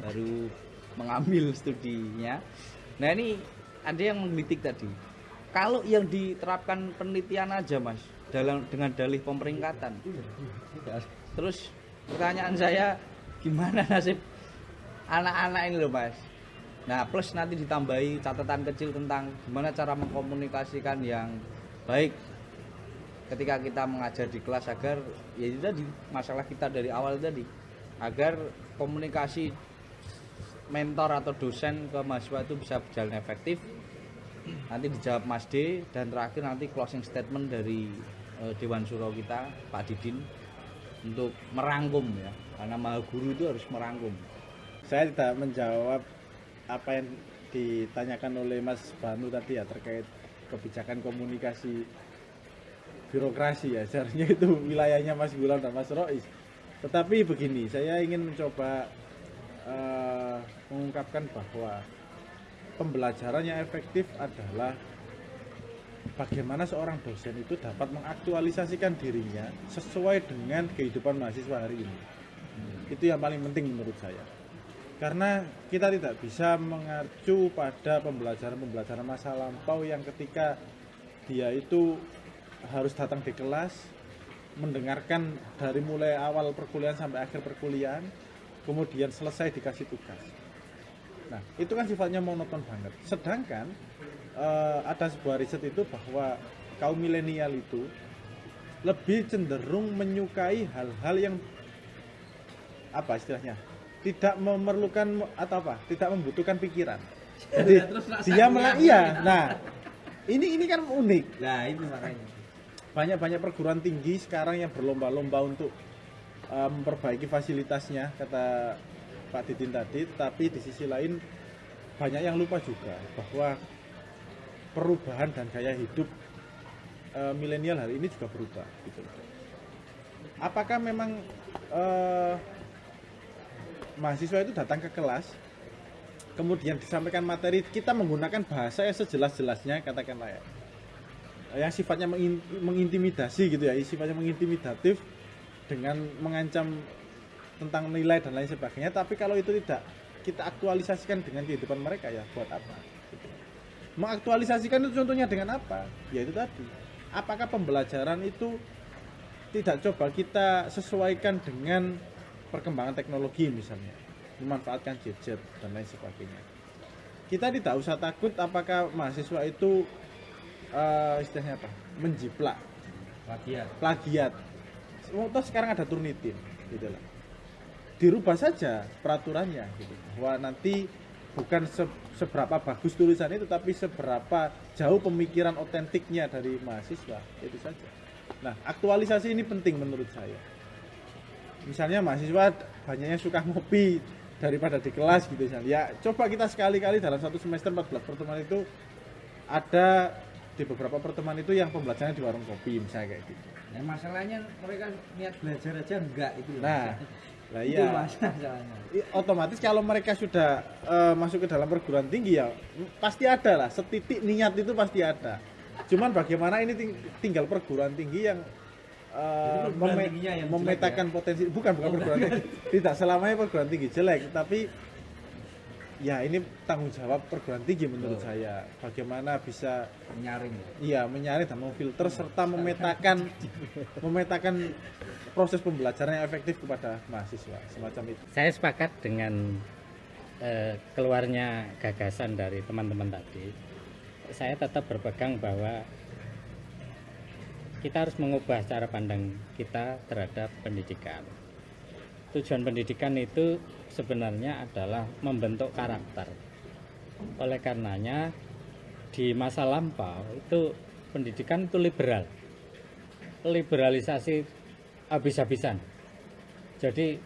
baru mengambil studinya. Nah ini ada yang menggelitik tadi. Kalau yang diterapkan penelitian aja mas, dalam dengan dalih pemeringkatan. Terus pertanyaan saya gimana nasib anak-anak ini loh mas? Nah plus nanti ditambahi catatan kecil tentang gimana cara mengkomunikasikan yang baik ketika kita mengajar di kelas agar ya itu tadi masalah kita dari awal tadi agar komunikasi mentor atau dosen ke mahasiswa itu bisa berjalan efektif. Nanti dijawab Mas D dan terakhir nanti closing statement dari eh, Dewan Suro kita Pak Didin untuk merangkum ya. Karena maha guru itu harus merangkum. Saya tidak menjawab apa yang ditanyakan oleh Mas Banu tadi ya terkait kebijakan komunikasi birokrasi ya. Seharusnya itu wilayahnya Mas Gulam dan Mas Rois. Tetapi begini saya ingin mencoba eh, mengungkapkan bahwa pembelajaran yang efektif adalah bagaimana seorang dosen itu dapat mengaktualisasikan dirinya sesuai dengan kehidupan mahasiswa hari ini. Itu yang paling penting menurut saya. Karena kita tidak bisa mengacu pada pembelajaran-pembelajaran masa lampau yang ketika dia itu harus datang di kelas mendengarkan dari mulai awal perkuliahan sampai akhir perkuliahan kemudian selesai dikasih tugas. Nah itu kan sifatnya monoton banget. Sedangkan eh, ada sebuah riset itu bahwa kaum milenial itu lebih cenderung menyukai hal-hal yang apa istilahnya tidak memerlukan atau apa tidak membutuhkan pikiran. Jadi dia malah iya nah ini ini kan unik. Nah, itu makanya. banyak-banyak perguruan tinggi sekarang yang berlomba-lomba untuk uh, memperbaiki fasilitasnya kata Pak Didin tadi tapi di sisi lain banyak yang lupa juga bahwa perubahan dan gaya hidup uh, milenial hari ini juga berubah gitu. Apakah memang uh, mahasiswa itu datang ke kelas kemudian disampaikan materi kita menggunakan bahasa yang sejelas-jelasnya katakanlah ya yang sifatnya mengin- mengintimidasi gitu ya, sifatnya mengintimidatif dengan mengancam tentang nilai dan lain sebagainya. Tapi kalau itu tidak kita aktualisasikan dengan kehidupan mereka ya buat apa? Gitu. Mengaktualisasikan itu contohnya dengan apa? Ya itu tadi. Apakah pembelajaran itu tidak coba kita sesuaikan dengan perkembangan teknologi misalnya, memanfaatkan gadget dan lain sebagainya. Kita tidak usah takut apakah mahasiswa itu eh, istilahnya apa menjiplak Plagiat. plagiat toh sekarang ada turnitin gitu lah dirubah saja peraturannya gitu. Bahwa nanti bukan se- seberapa bagus tulisan itu tapi seberapa jauh pemikiran otentiknya dari mahasiswa itu saja. Nah aktualisasi ini penting menurut saya. Misalnya mahasiswa banyaknya suka ngopi daripada di kelas gitu misalnya. Ya coba kita sekali-kali dalam satu semester 14 pertemuan itu ada di beberapa pertemuan itu yang pembelajarannya di warung kopi misalnya kayak gitu Nah, masalahnya mereka niat belajar aja enggak itu. loh. nah lah itu iya masalahnya. Otomatis kalau mereka sudah eh, masuk ke dalam perguruan tinggi ya pasti ada lah setitik niat itu pasti ada cuman bagaimana ini ting- tinggal perguruan tinggi yang eh, meme- tingginya yang memetakan potensi bukan bukan perguruan tinggi tidak selamanya perguruan tinggi jelek tapi ya ini tanggung jawab perguruan tinggi menurut Betul. saya bagaimana bisa Nyaring. iya menyaring dan memfilter serta memetakan memetakan proses pembelajaran yang efektif kepada mahasiswa semacam itu Saya sepakat dengan eh, keluarnya gagasan dari teman-teman tadi. Saya tetap berpegang bahwa kita harus mengubah cara pandang kita terhadap pendidikan. Tujuan pendidikan itu sebenarnya adalah membentuk karakter. Oleh karenanya di masa lampau itu pendidikan itu liberal. Liberalisasi habis-habisan. Jadi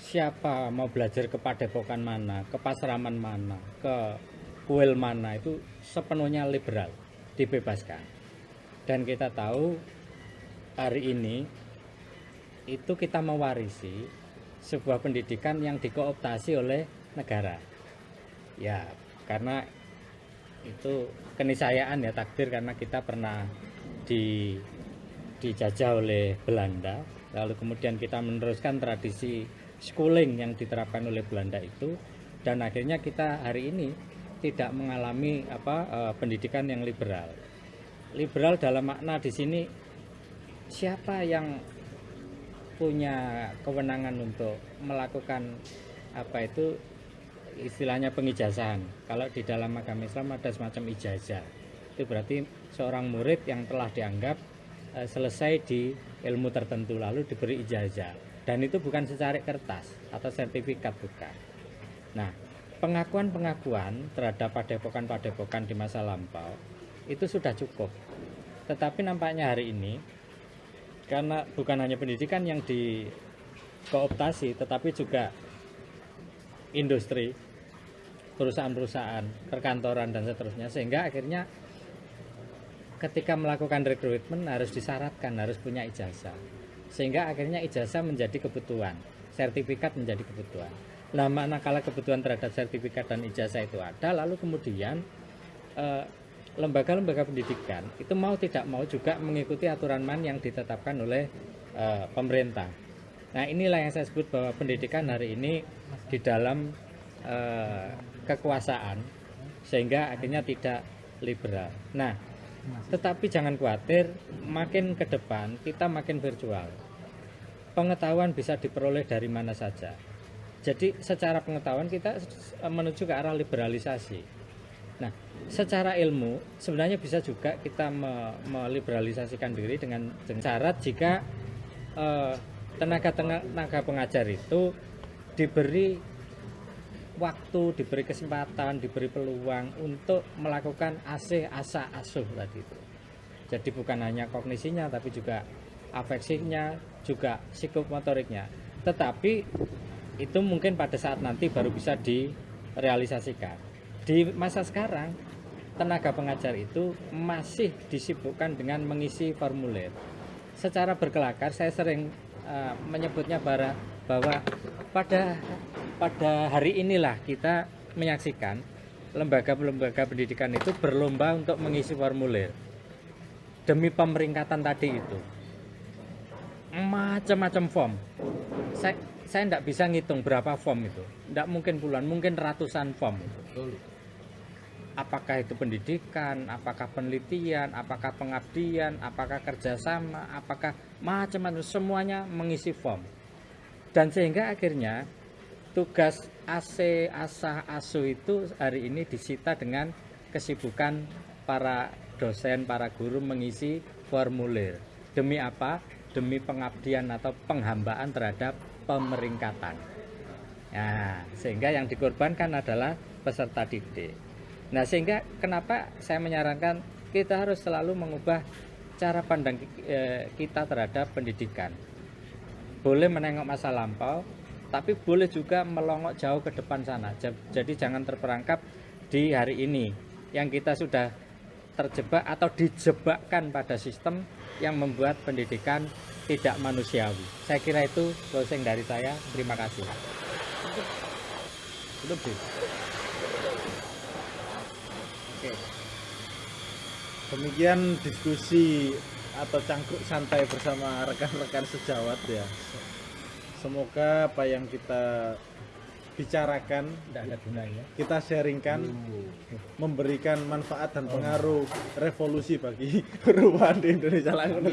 siapa mau belajar ke padepokan mana, ke pasraman mana, ke kuil mana itu sepenuhnya liberal, dibebaskan. Dan kita tahu hari ini itu kita mewarisi sebuah pendidikan yang dikooptasi oleh negara. Ya, karena itu keniscayaan ya takdir karena kita pernah di dijajah oleh Belanda. Lalu kemudian kita meneruskan tradisi schooling yang diterapkan oleh Belanda itu. Dan akhirnya kita hari ini tidak mengalami apa eh, pendidikan yang liberal. Liberal dalam makna di sini siapa yang punya kewenangan untuk melakukan apa itu istilahnya pengijazahan. Kalau di dalam agama Islam ada semacam ijazah. Itu berarti seorang murid yang telah dianggap eh, selesai di ilmu tertentu lalu diberi ijazah. Dan itu bukan secara kertas atau sertifikat bukan. Nah, pengakuan-pengakuan terhadap padepokan-padepokan di masa lampau itu sudah cukup. Tetapi nampaknya hari ini karena bukan hanya pendidikan yang dikooptasi tetapi juga industri perusahaan-perusahaan perkantoran dan seterusnya. Sehingga akhirnya ketika melakukan rekrutmen harus disyaratkan harus punya ijazah. Sehingga akhirnya ijazah menjadi kebutuhan sertifikat menjadi kebutuhan. Nah manakala kebutuhan terhadap sertifikat dan ijazah itu ada lalu kemudian eh, lembaga-lembaga pendidikan itu mau tidak mau juga mengikuti aturan main yang ditetapkan oleh eh, pemerintah. Nah inilah yang saya sebut bahwa pendidikan hari ini di dalam eh, kekuasaan sehingga akhirnya tidak liberal. Nah tetapi jangan khawatir, makin ke depan kita makin virtual. Pengetahuan bisa diperoleh dari mana saja. Jadi secara pengetahuan kita menuju ke arah liberalisasi. Secara ilmu sebenarnya bisa juga kita me- meliberalisasikan diri dengan, dengan syarat jika eh, tenaga tenaga pengajar itu diberi waktu, diberi kesempatan, diberi peluang untuk melakukan asih asa asuh tadi itu. Jadi bukan hanya kognisinya tapi juga afeksinya, juga psikomotoriknya. Tetapi itu mungkin pada saat nanti baru bisa direalisasikan. Di masa sekarang tenaga pengajar itu masih disibukkan dengan mengisi formulir. Secara berkelakar saya sering uh, menyebutnya bara, bahwa pada pada hari inilah kita menyaksikan lembaga-lembaga pendidikan itu berlomba untuk mengisi formulir. Demi pemeringkatan tadi itu. Macam-macam form. Saya saya tidak bisa ngitung berapa form itu. Tidak mungkin puluhan mungkin ratusan form. Itu apakah itu pendidikan apakah penelitian apakah pengabdian apakah kerjasama apakah macam-macam semuanya mengisi form dan sehingga akhirnya tugas AC, ASA, ASU itu hari ini disita dengan kesibukan para dosen, para guru mengisi formulir. Demi apa? Demi pengabdian atau penghambaan terhadap pemeringkatan. Nah, sehingga yang dikorbankan adalah peserta didik. Nah, sehingga kenapa saya menyarankan kita harus selalu mengubah cara pandang eh, kita terhadap pendidikan. Boleh menengok masa lampau, tapi boleh juga melongok jauh ke depan sana. Jadi jangan terperangkap di hari ini yang kita sudah terjebak atau dijebakkan pada sistem yang membuat pendidikan tidak manusiawi. Saya kira itu closing dari saya. Terima kasih. Lebih. Oke. Demikian diskusi atau cangkruk santai bersama rekan-rekan sejawat ya. Semoga apa yang kita bicarakan, Tidak ada gunanya. kita sharingkan, memberikan manfaat dan pengaruh revolusi bagi perubahan di Indonesia langsung.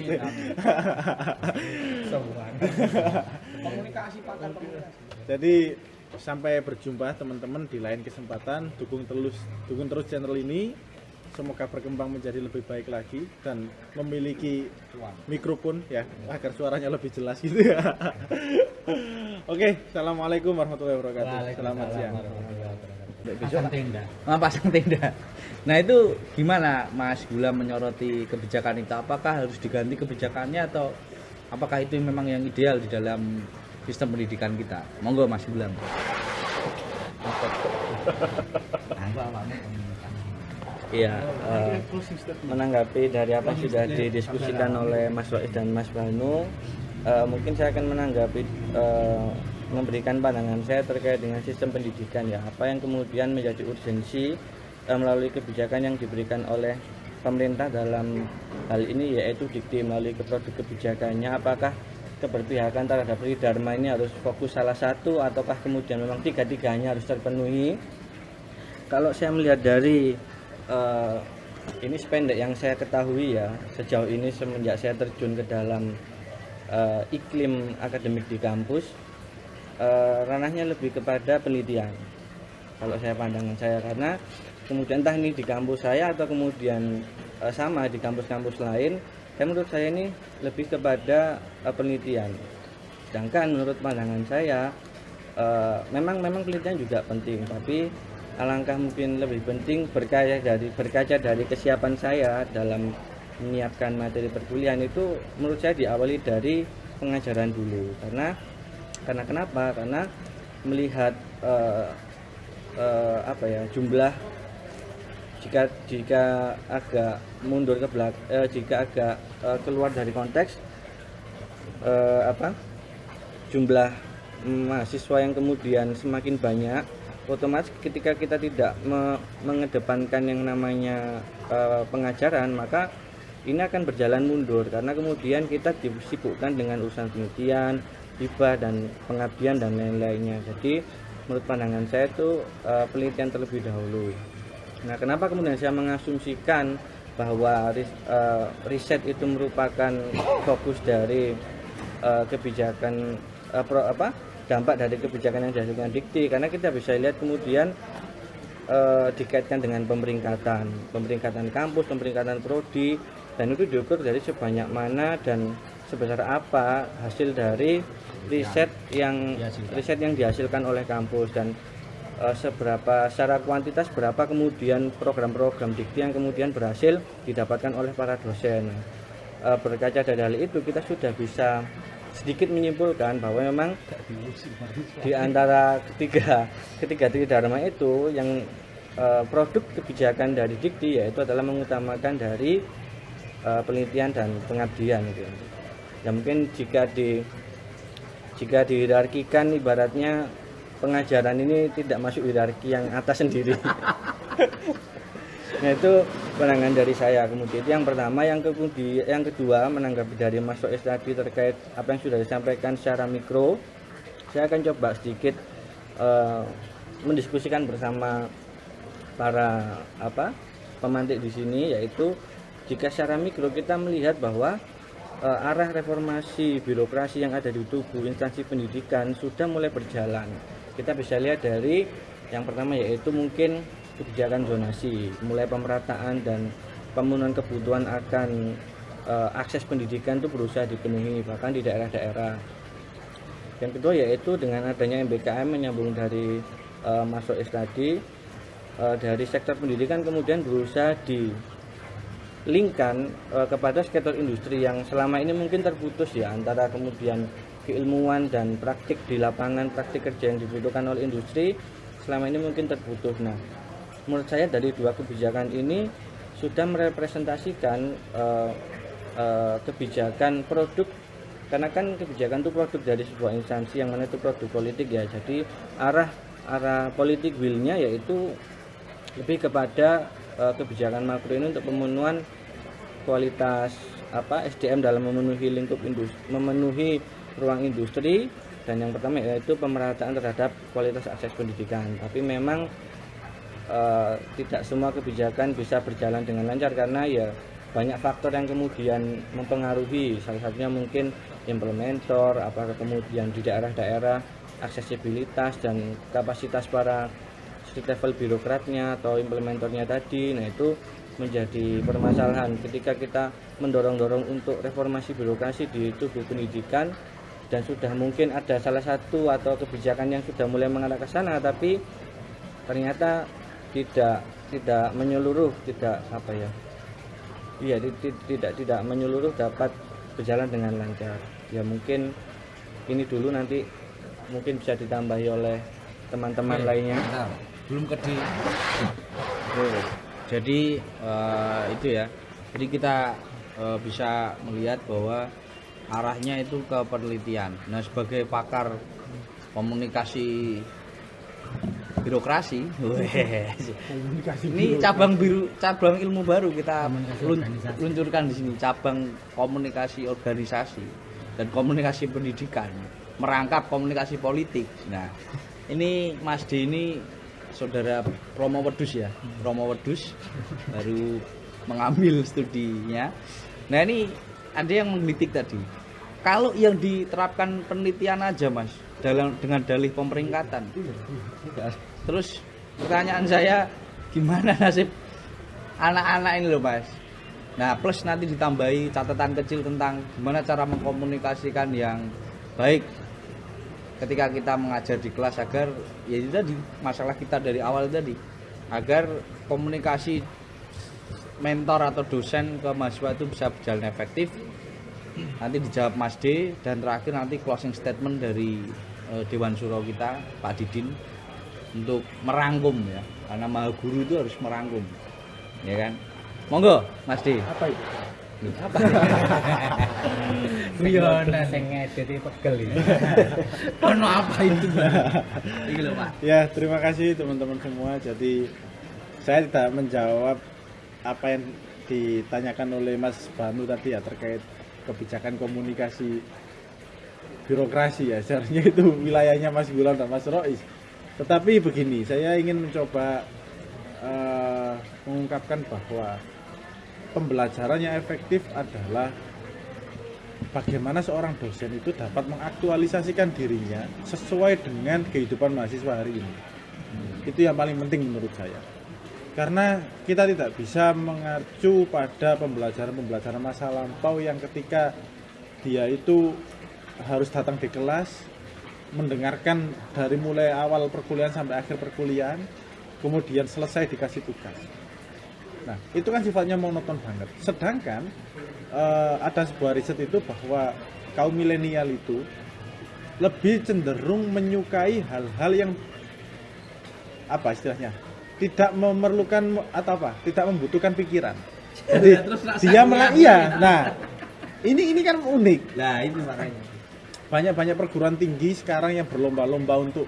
Komunikasi pakar komunikasi. Jadi sampai berjumpa teman-teman di lain kesempatan. Dukung terus, dukung terus channel ini. Semoga berkembang menjadi lebih baik lagi dan memiliki mikrofon ya agar suaranya lebih jelas gitu ya. Oke, assalamualaikum warahmatullahi wabarakatuh. Selamat siang. Pasang tenda. Ah, pasang tenda. Nah itu gimana Mas Gula menyoroti kebijakan itu? Apakah harus diganti kebijakannya atau apakah itu memang yang ideal di dalam sistem pendidikan kita? Monggo Mas Gula. Iya, eh, menanggapi dari apa yang sudah didiskusikan oleh Mas Wais dan Mas Banu, eh, mungkin saya akan menanggapi eh, memberikan pandangan saya terkait dengan sistem pendidikan ya, apa yang kemudian menjadi urgensi eh, melalui kebijakan yang diberikan oleh pemerintah dalam hal ini yaitu dikti melalui produk kebijakannya. Apakah keberpihakan terhadap Dharma ini harus fokus salah satu ataukah kemudian memang tiga-tiganya harus terpenuhi? Kalau saya melihat dari eh, ini sependek yang saya ketahui ya sejauh ini semenjak saya terjun ke dalam eh, iklim akademik di kampus eh, ranahnya lebih kepada penelitian. Kalau saya pandangan saya karena kemudian entah ini di kampus saya atau kemudian eh, sama di kampus-kampus lain menurut saya ini lebih kepada eh, penelitian. Sedangkan menurut pandangan saya eh, memang memang penelitian juga penting. Tapi alangkah mungkin lebih penting berkaca dari berkaca dari kesiapan saya dalam menyiapkan materi perkuliahan itu menurut saya diawali dari pengajaran dulu. Karena karena kenapa? Karena melihat eh, eh, apa ya jumlah jika jika agak mundur ke belakang jika agak eh, keluar dari konteks eh, apa? Jumlah mahasiswa yang kemudian semakin banyak otomatis ketika kita tidak me- mengedepankan yang namanya eh, pengajaran maka ini akan berjalan mundur. Karena kemudian kita disibukkan dengan urusan penelitian hibah dan pengabdian dan lain-lainnya. Jadi menurut pandangan saya itu eh, penelitian terlebih dahulu nah kenapa kemudian saya mengasumsikan bahwa ris- eh, riset itu merupakan fokus dari eh, kebijakan eh, pro- apa dampak dari kebijakan yang dihasilkan dikti? Karena kita bisa lihat kemudian eh, dikaitkan dengan pemeringkatan, pemeringkatan kampus, pemeringkatan prodi, dan itu diukur dari sebanyak mana dan sebesar apa hasil dari riset yang riset yang dihasilkan oleh kampus. Dan eh, seberapa secara kuantitas berapa kemudian program-program dikti yang kemudian berhasil didapatkan oleh para dosen. Eh, berkaca dari hal itu kita sudah bisa sedikit menyimpulkan bahwa memang di antara ketiga ketiga dharma itu yang eh, produk kebijakan dari dikti yaitu adalah mengutamakan dari penelitian dan pengabdian gitu. Ya mungkin jika di jika dihierarkikan ibaratnya pengajaran ini tidak masuk hierarki yang atas sendiri. nah itu pandangan dari saya kemudian itu yang pertama yang kemudian yang kedua menanggapi dari Mas Soes tadi terkait apa yang sudah disampaikan secara mikro saya akan coba sedikit eh, mendiskusikan bersama para apa pemantik di sini yaitu jika secara mikro kita melihat bahwa eh, arah reformasi birokrasi yang ada di tubuh instansi pendidikan sudah mulai berjalan kita bisa lihat dari yang pertama yaitu mungkin kebijakan zonasi, mulai pemerataan dan pemenuhan kebutuhan akan eh, akses pendidikan itu berusaha dipenuhi bahkan di daerah-daerah. Yang kedua yaitu dengan adanya MBKM menyambung dari eh, Mas Soes tadi eh, dari sektor pendidikan kemudian berusaha dilingkan eh, kepada sektor industri yang selama ini mungkin terputus ya antara kemudian keilmuan dan praktik di lapangan praktik kerja yang dibutuhkan oleh industri selama ini mungkin terputus. Nah, menurut saya dari dua kebijakan ini sudah merepresentasikan uh, uh, kebijakan produk karena kan kebijakan itu produk dari sebuah instansi yang mana itu produk politik ya jadi arah arah politik willnya yaitu lebih kepada uh, kebijakan makro ini untuk pemenuhan kualitas apa SDM dalam memenuhi lingkup industri memenuhi ruang industri dan yang pertama yaitu pemerataan terhadap kualitas akses pendidikan. Tapi memang eh, tidak semua kebijakan bisa berjalan dengan lancar karena ya banyak faktor yang kemudian mempengaruhi. Salah satunya mungkin implementer apakah kemudian di daerah-daerah aksesibilitas dan kapasitas para street level birokratnya atau implementornya tadi. Nah itu menjadi permasalahan. Ketika kita mendorong-dorong untuk reformasi birokrasi di tubuh pendidikan dan sudah mungkin ada salah satu atau kebijakan yang sudah mulai mengarah ke sana tapi ternyata tidak tidak menyeluruh tidak apa ya iya ti- ti- tidak tidak menyeluruh dapat berjalan dengan lancar. Ya mungkin ini dulu nanti mungkin bisa ditambahi oleh teman-teman lainnya. Nah, belum ke di Tuh. jadi eh, itu ya. Jadi kita eh, bisa melihat bahwa arahnya itu ke penelitian. Nah sebagai pakar komunikasi birokrasi weh, ini cabang biru cabang ilmu baru kita lun- luncurkan di sini cabang komunikasi organisasi dan komunikasi pendidikan merangkap komunikasi politik. Nah ini Mas D ini saudara Romo Wedus ya? Romo Wedus baru mengambil studinya. Nah ini ada yang menggelitik tadi kalau yang diterapkan penelitian aja Mas dalam dengan dalih pemeringkatan. Terus pertanyaan saya gimana nasib anak-anak ini loh Mas? Nah plus nanti ditambahi catatan kecil tentang gimana cara mengkomunikasikan yang baik ketika kita mengajar di kelas agar ya itu tadi masalah kita dari awal tadi agar komunikasi mentor atau dosen ke mahasiswa itu bisa berjalan efektif nanti dijawab Mas D dan terakhir nanti closing statement dari eh, Dewan Suro kita Pak Didin untuk merangkum ya. Karena maha guru itu harus merangkum ya kan? Monggo Mas D. Apa itu? Apa sing ngedit pegel. Ono apa itu? Ini Pak. Ya, terima kasih teman-teman semua. Jadi saya tidak menjawab apa yang ditanyakan oleh Mas Banu tadi ya terkait kebijakan komunikasi birokrasi ya. Seharusnya itu wilayahnya Mas Gulam dan Mas Rois. Tetapi begini, saya ingin mencoba eh, mengungkapkan bahwa pembelajaran yang efektif adalah bagaimana seorang dosen itu dapat mengaktualisasikan dirinya sesuai dengan kehidupan mahasiswa hari ini. Itu yang paling penting menurut saya. Karena kita tidak bisa mengacu pada pembelajaran-pembelajaran masa lampau yang ketika dia itu harus datang di kelas, mendengarkan dari mulai awal perkuliahan sampai akhir perkuliahan, kemudian selesai dikasih tugas. Nah, itu kan sifatnya monoton banget. Sedangkan eh, ada sebuah riset itu bahwa kaum milenial itu lebih cenderung menyukai hal-hal yang apa istilahnya? Tidak memerlukan atau apa? Tidak membutuhkan pikiran. Jadi Terus nak dia malah iya. Nah, ini ini kan unik Nah, itu makanya. banyak-banyak perguruan tinggi sekarang yang berlomba-lomba untuk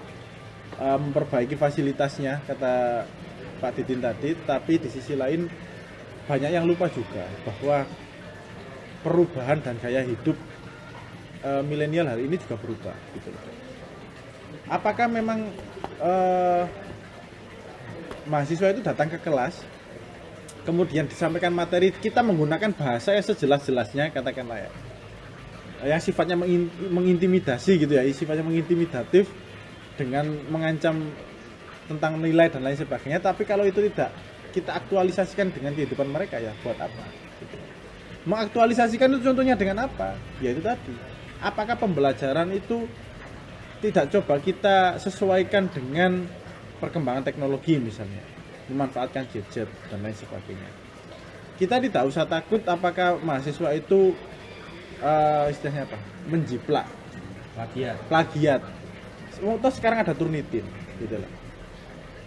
uh, memperbaiki fasilitasnya kata Pak Didin tadi tapi di sisi lain banyak yang lupa juga bahwa perubahan dan gaya hidup uh, milenial hari ini juga berubah gitu. Apakah memang uh, mahasiswa itu datang ke kelas kemudian disampaikan materi kita menggunakan bahasa yang sejelas-jelasnya katakanlah ya yang sifatnya mengin- mengintimidasi gitu ya, sifatnya mengintimidatif dengan mengancam tentang nilai dan lain sebagainya. Tapi kalau itu tidak kita aktualisasikan dengan kehidupan mereka ya buat apa? Mengaktualisasikan itu contohnya dengan apa? Ya itu tadi. Apakah pembelajaran itu tidak coba kita sesuaikan dengan perkembangan teknologi misalnya, memanfaatkan gadget dan lain sebagainya. Kita tidak usah takut apakah mahasiswa itu eh, istilahnya apa? Menjiplak. Plagiat. plagiat. Oh, toh sekarang ada turnitin gitu loh.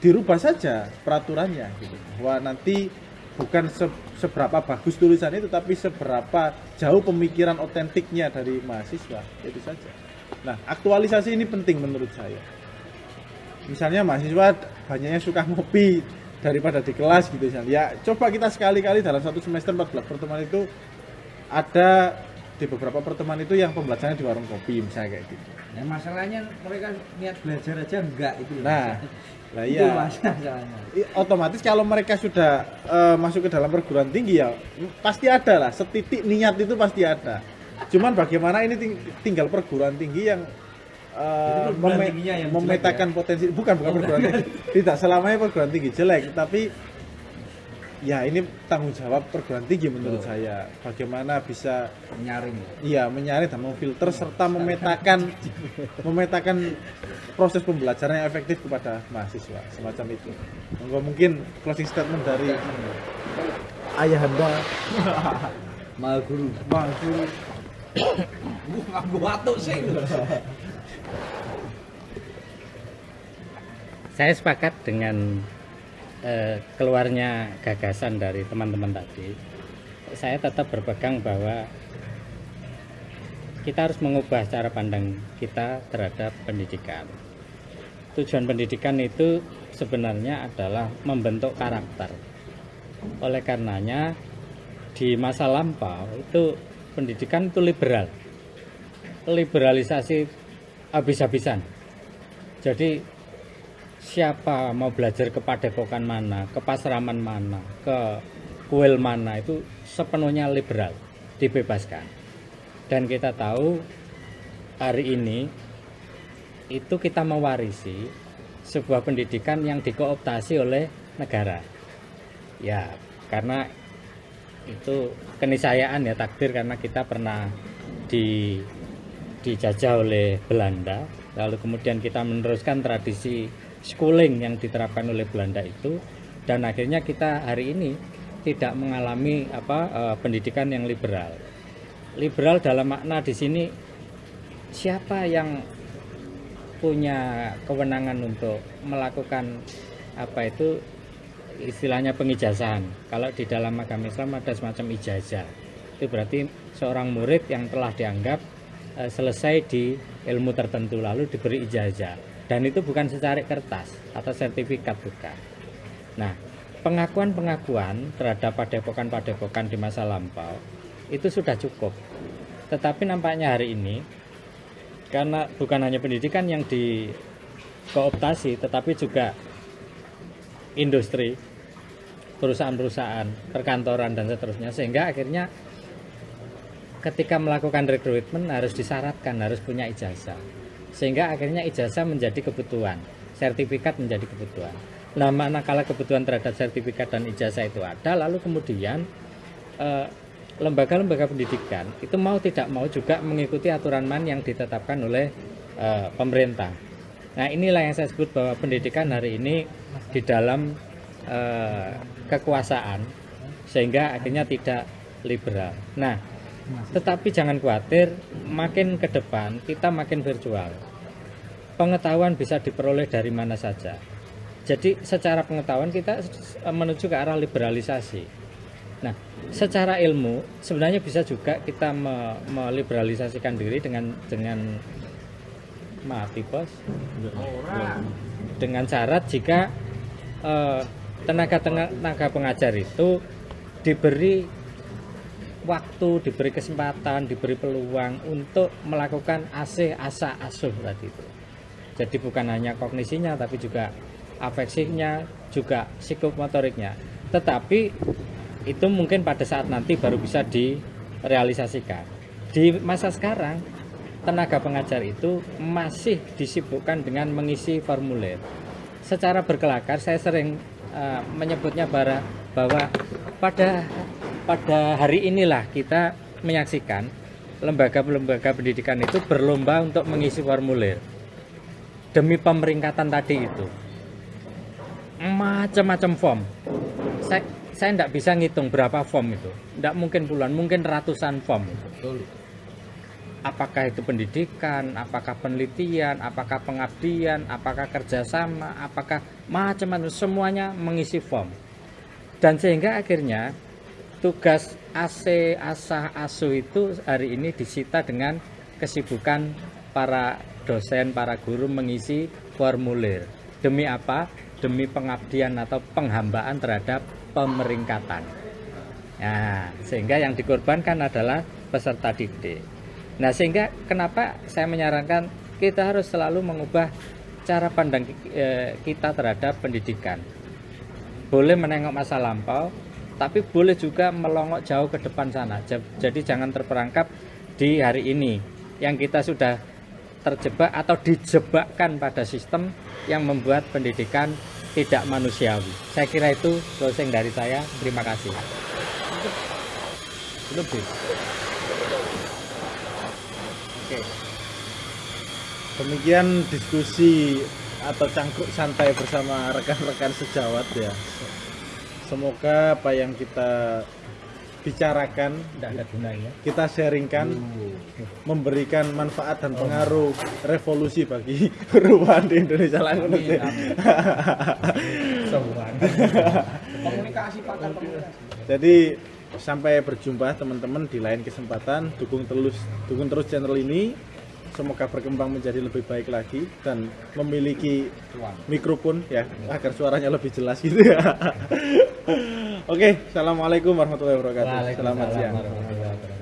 Dirubah saja peraturannya gitu. Bahwa nanti bukan se- seberapa bagus tulisan itu tapi seberapa jauh pemikiran otentiknya dari mahasiswa itu saja. Nah aktualisasi ini penting menurut saya misalnya mahasiswa banyaknya suka ngopi daripada di kelas gitu misalnya. Ya coba kita sekali-kali dalam satu semester 14 pertemuan itu ada di beberapa pertemuan itu yang pembelajarannya di warung kopi misalnya kayak gitu. Nah, masalahnya mereka niat belajar aja enggak itu. nah lah itu iya. masalahnya. Otomatis kalau mereka sudah eh, masuk ke dalam perguruan tinggi ya pasti ada lah. Setitik niat itu pasti ada. Cuman bagaimana ini ting- tinggal perguruan tinggi yang tingginya yang memetakan potensi bukan bukan perguruan tinggi tidak selamanya perguruan tinggi jelek tapi ya ini tanggung jawab perguruan tinggi menurut Betul. saya bagaimana bisa Nyaring. Iya, menyaring dan memfilter serta memetakan memetakan proses pembelajaran yang efektif kepada mahasiswa semacam itu. Monggo mungkin closing statement dari ayahanda Mal guru. Bang Guru. Gua nganggo watuk sih. Saya sepakat dengan eh, keluarnya gagasan dari teman-teman tadi. Saya tetap berpegang bahwa kita harus mengubah cara pandang kita terhadap pendidikan. Tujuan pendidikan itu sebenarnya adalah membentuk karakter. Oleh karenanya di masa lampau itu pendidikan itu liberal. Liberalisasi habis-habisan. Jadi siapa mau belajar ke padepokan mana, ke pasraman mana, ke kuil mana itu sepenuhnya liberal, dibebaskan. Dan kita tahu hari ini itu kita mewarisi sebuah pendidikan yang dikooptasi oleh negara. Ya, karena itu keniscayaan ya takdir karena kita pernah di dijajah oleh Belanda lalu kemudian kita meneruskan tradisi schooling yang diterapkan oleh Belanda itu dan akhirnya kita hari ini tidak mengalami apa eh, pendidikan yang liberal liberal dalam makna di sini siapa yang punya kewenangan untuk melakukan apa itu istilahnya pengijazahan. Kalau di dalam agama Islam ada semacam ijazah. Itu berarti seorang murid yang telah dianggap eh, selesai di ilmu tertentu lalu diberi ijazah. Dan itu bukan secara kertas atau sertifikat bukan. Nah, pengakuan-pengakuan terhadap padepokan-padepokan di masa lampau itu sudah cukup. Tetapi nampaknya hari ini karena bukan hanya pendidikan yang dikooptasi tetapi juga industri perusahaan-perusahaan perkantoran dan seterusnya sehingga akhirnya ketika melakukan rekrutmen harus disyaratkan harus punya ijazah sehingga akhirnya ijazah menjadi kebutuhan sertifikat menjadi kebutuhan. Nah, manakala kebutuhan terhadap sertifikat dan ijazah itu ada, lalu kemudian eh, lembaga-lembaga pendidikan itu mau tidak mau juga mengikuti aturan man yang ditetapkan oleh eh, pemerintah. Nah, inilah yang saya sebut bahwa pendidikan hari ini di dalam eh, kekuasaan sehingga akhirnya tidak liberal. Nah, tetapi jangan khawatir, makin ke depan kita makin virtual. Pengetahuan bisa diperoleh dari mana saja. Jadi secara pengetahuan kita menuju ke arah liberalisasi. Nah, secara ilmu sebenarnya bisa juga kita me- meliberalisasikan diri dengan dengan mati bos dengan syarat jika eh, tenaga tenaga pengajar itu diberi waktu, diberi kesempatan, diberi peluang untuk melakukan asih asa asuh tadi itu. Jadi bukan hanya kognisinya tapi juga afeksinya, juga psikomotoriknya. Tetapi itu mungkin pada saat nanti baru bisa direalisasikan. Di masa sekarang tenaga pengajar itu masih disibukkan dengan mengisi formulir. Secara berkelakar saya sering eh, menyebutnya bahwa pada pada hari inilah kita menyaksikan lembaga-lembaga pendidikan itu berlomba untuk mengisi formulir demi pemeringkatan tadi itu. Macam-macam form. Saya saya tidak bisa ngitung berapa form itu. Tidak mungkin puluhan mungkin ratusan form. Itu apakah itu pendidikan, apakah penelitian, apakah pengabdian, apakah kerjasama, apakah macam-macam semuanya mengisi form. Dan sehingga akhirnya tugas AC, asah, asuh itu hari ini disita dengan kesibukan para dosen, para guru mengisi formulir. Demi apa? Demi pengabdian atau penghambaan terhadap pemeringkatan. Nah, sehingga yang dikorbankan adalah peserta didik. Nah, sehingga kenapa saya menyarankan kita harus selalu mengubah cara pandang eh, kita terhadap pendidikan. Boleh menengok masa lampau, tapi boleh juga melongok jauh ke depan sana. Ja- Jadi jangan terperangkap di hari ini yang kita sudah terjebak atau dijebakkan pada sistem yang membuat pendidikan tidak manusiawi. Saya kira itu closing dari saya. Terima kasih. Lebih. Oke. Demikian diskusi atau cangkruk santai bersama rekan-rekan sejawat ya. Semoga apa yang kita bicarakan, Tidak ada gunanya. kita sharingkan, memberikan manfaat dan pengaruh revolusi bagi perubahan di Indonesia. Komunikasi pakar komunikasi. Jadi sampai berjumpa teman-teman di lain kesempatan. Dukung terus dukung terus channel ini. Semoga berkembang menjadi lebih baik lagi dan memiliki mikrofon ya agar suaranya lebih jelas gitu ya. Oke, assalamualaikum warahmatullahi wabarakatuh. Selamat siang.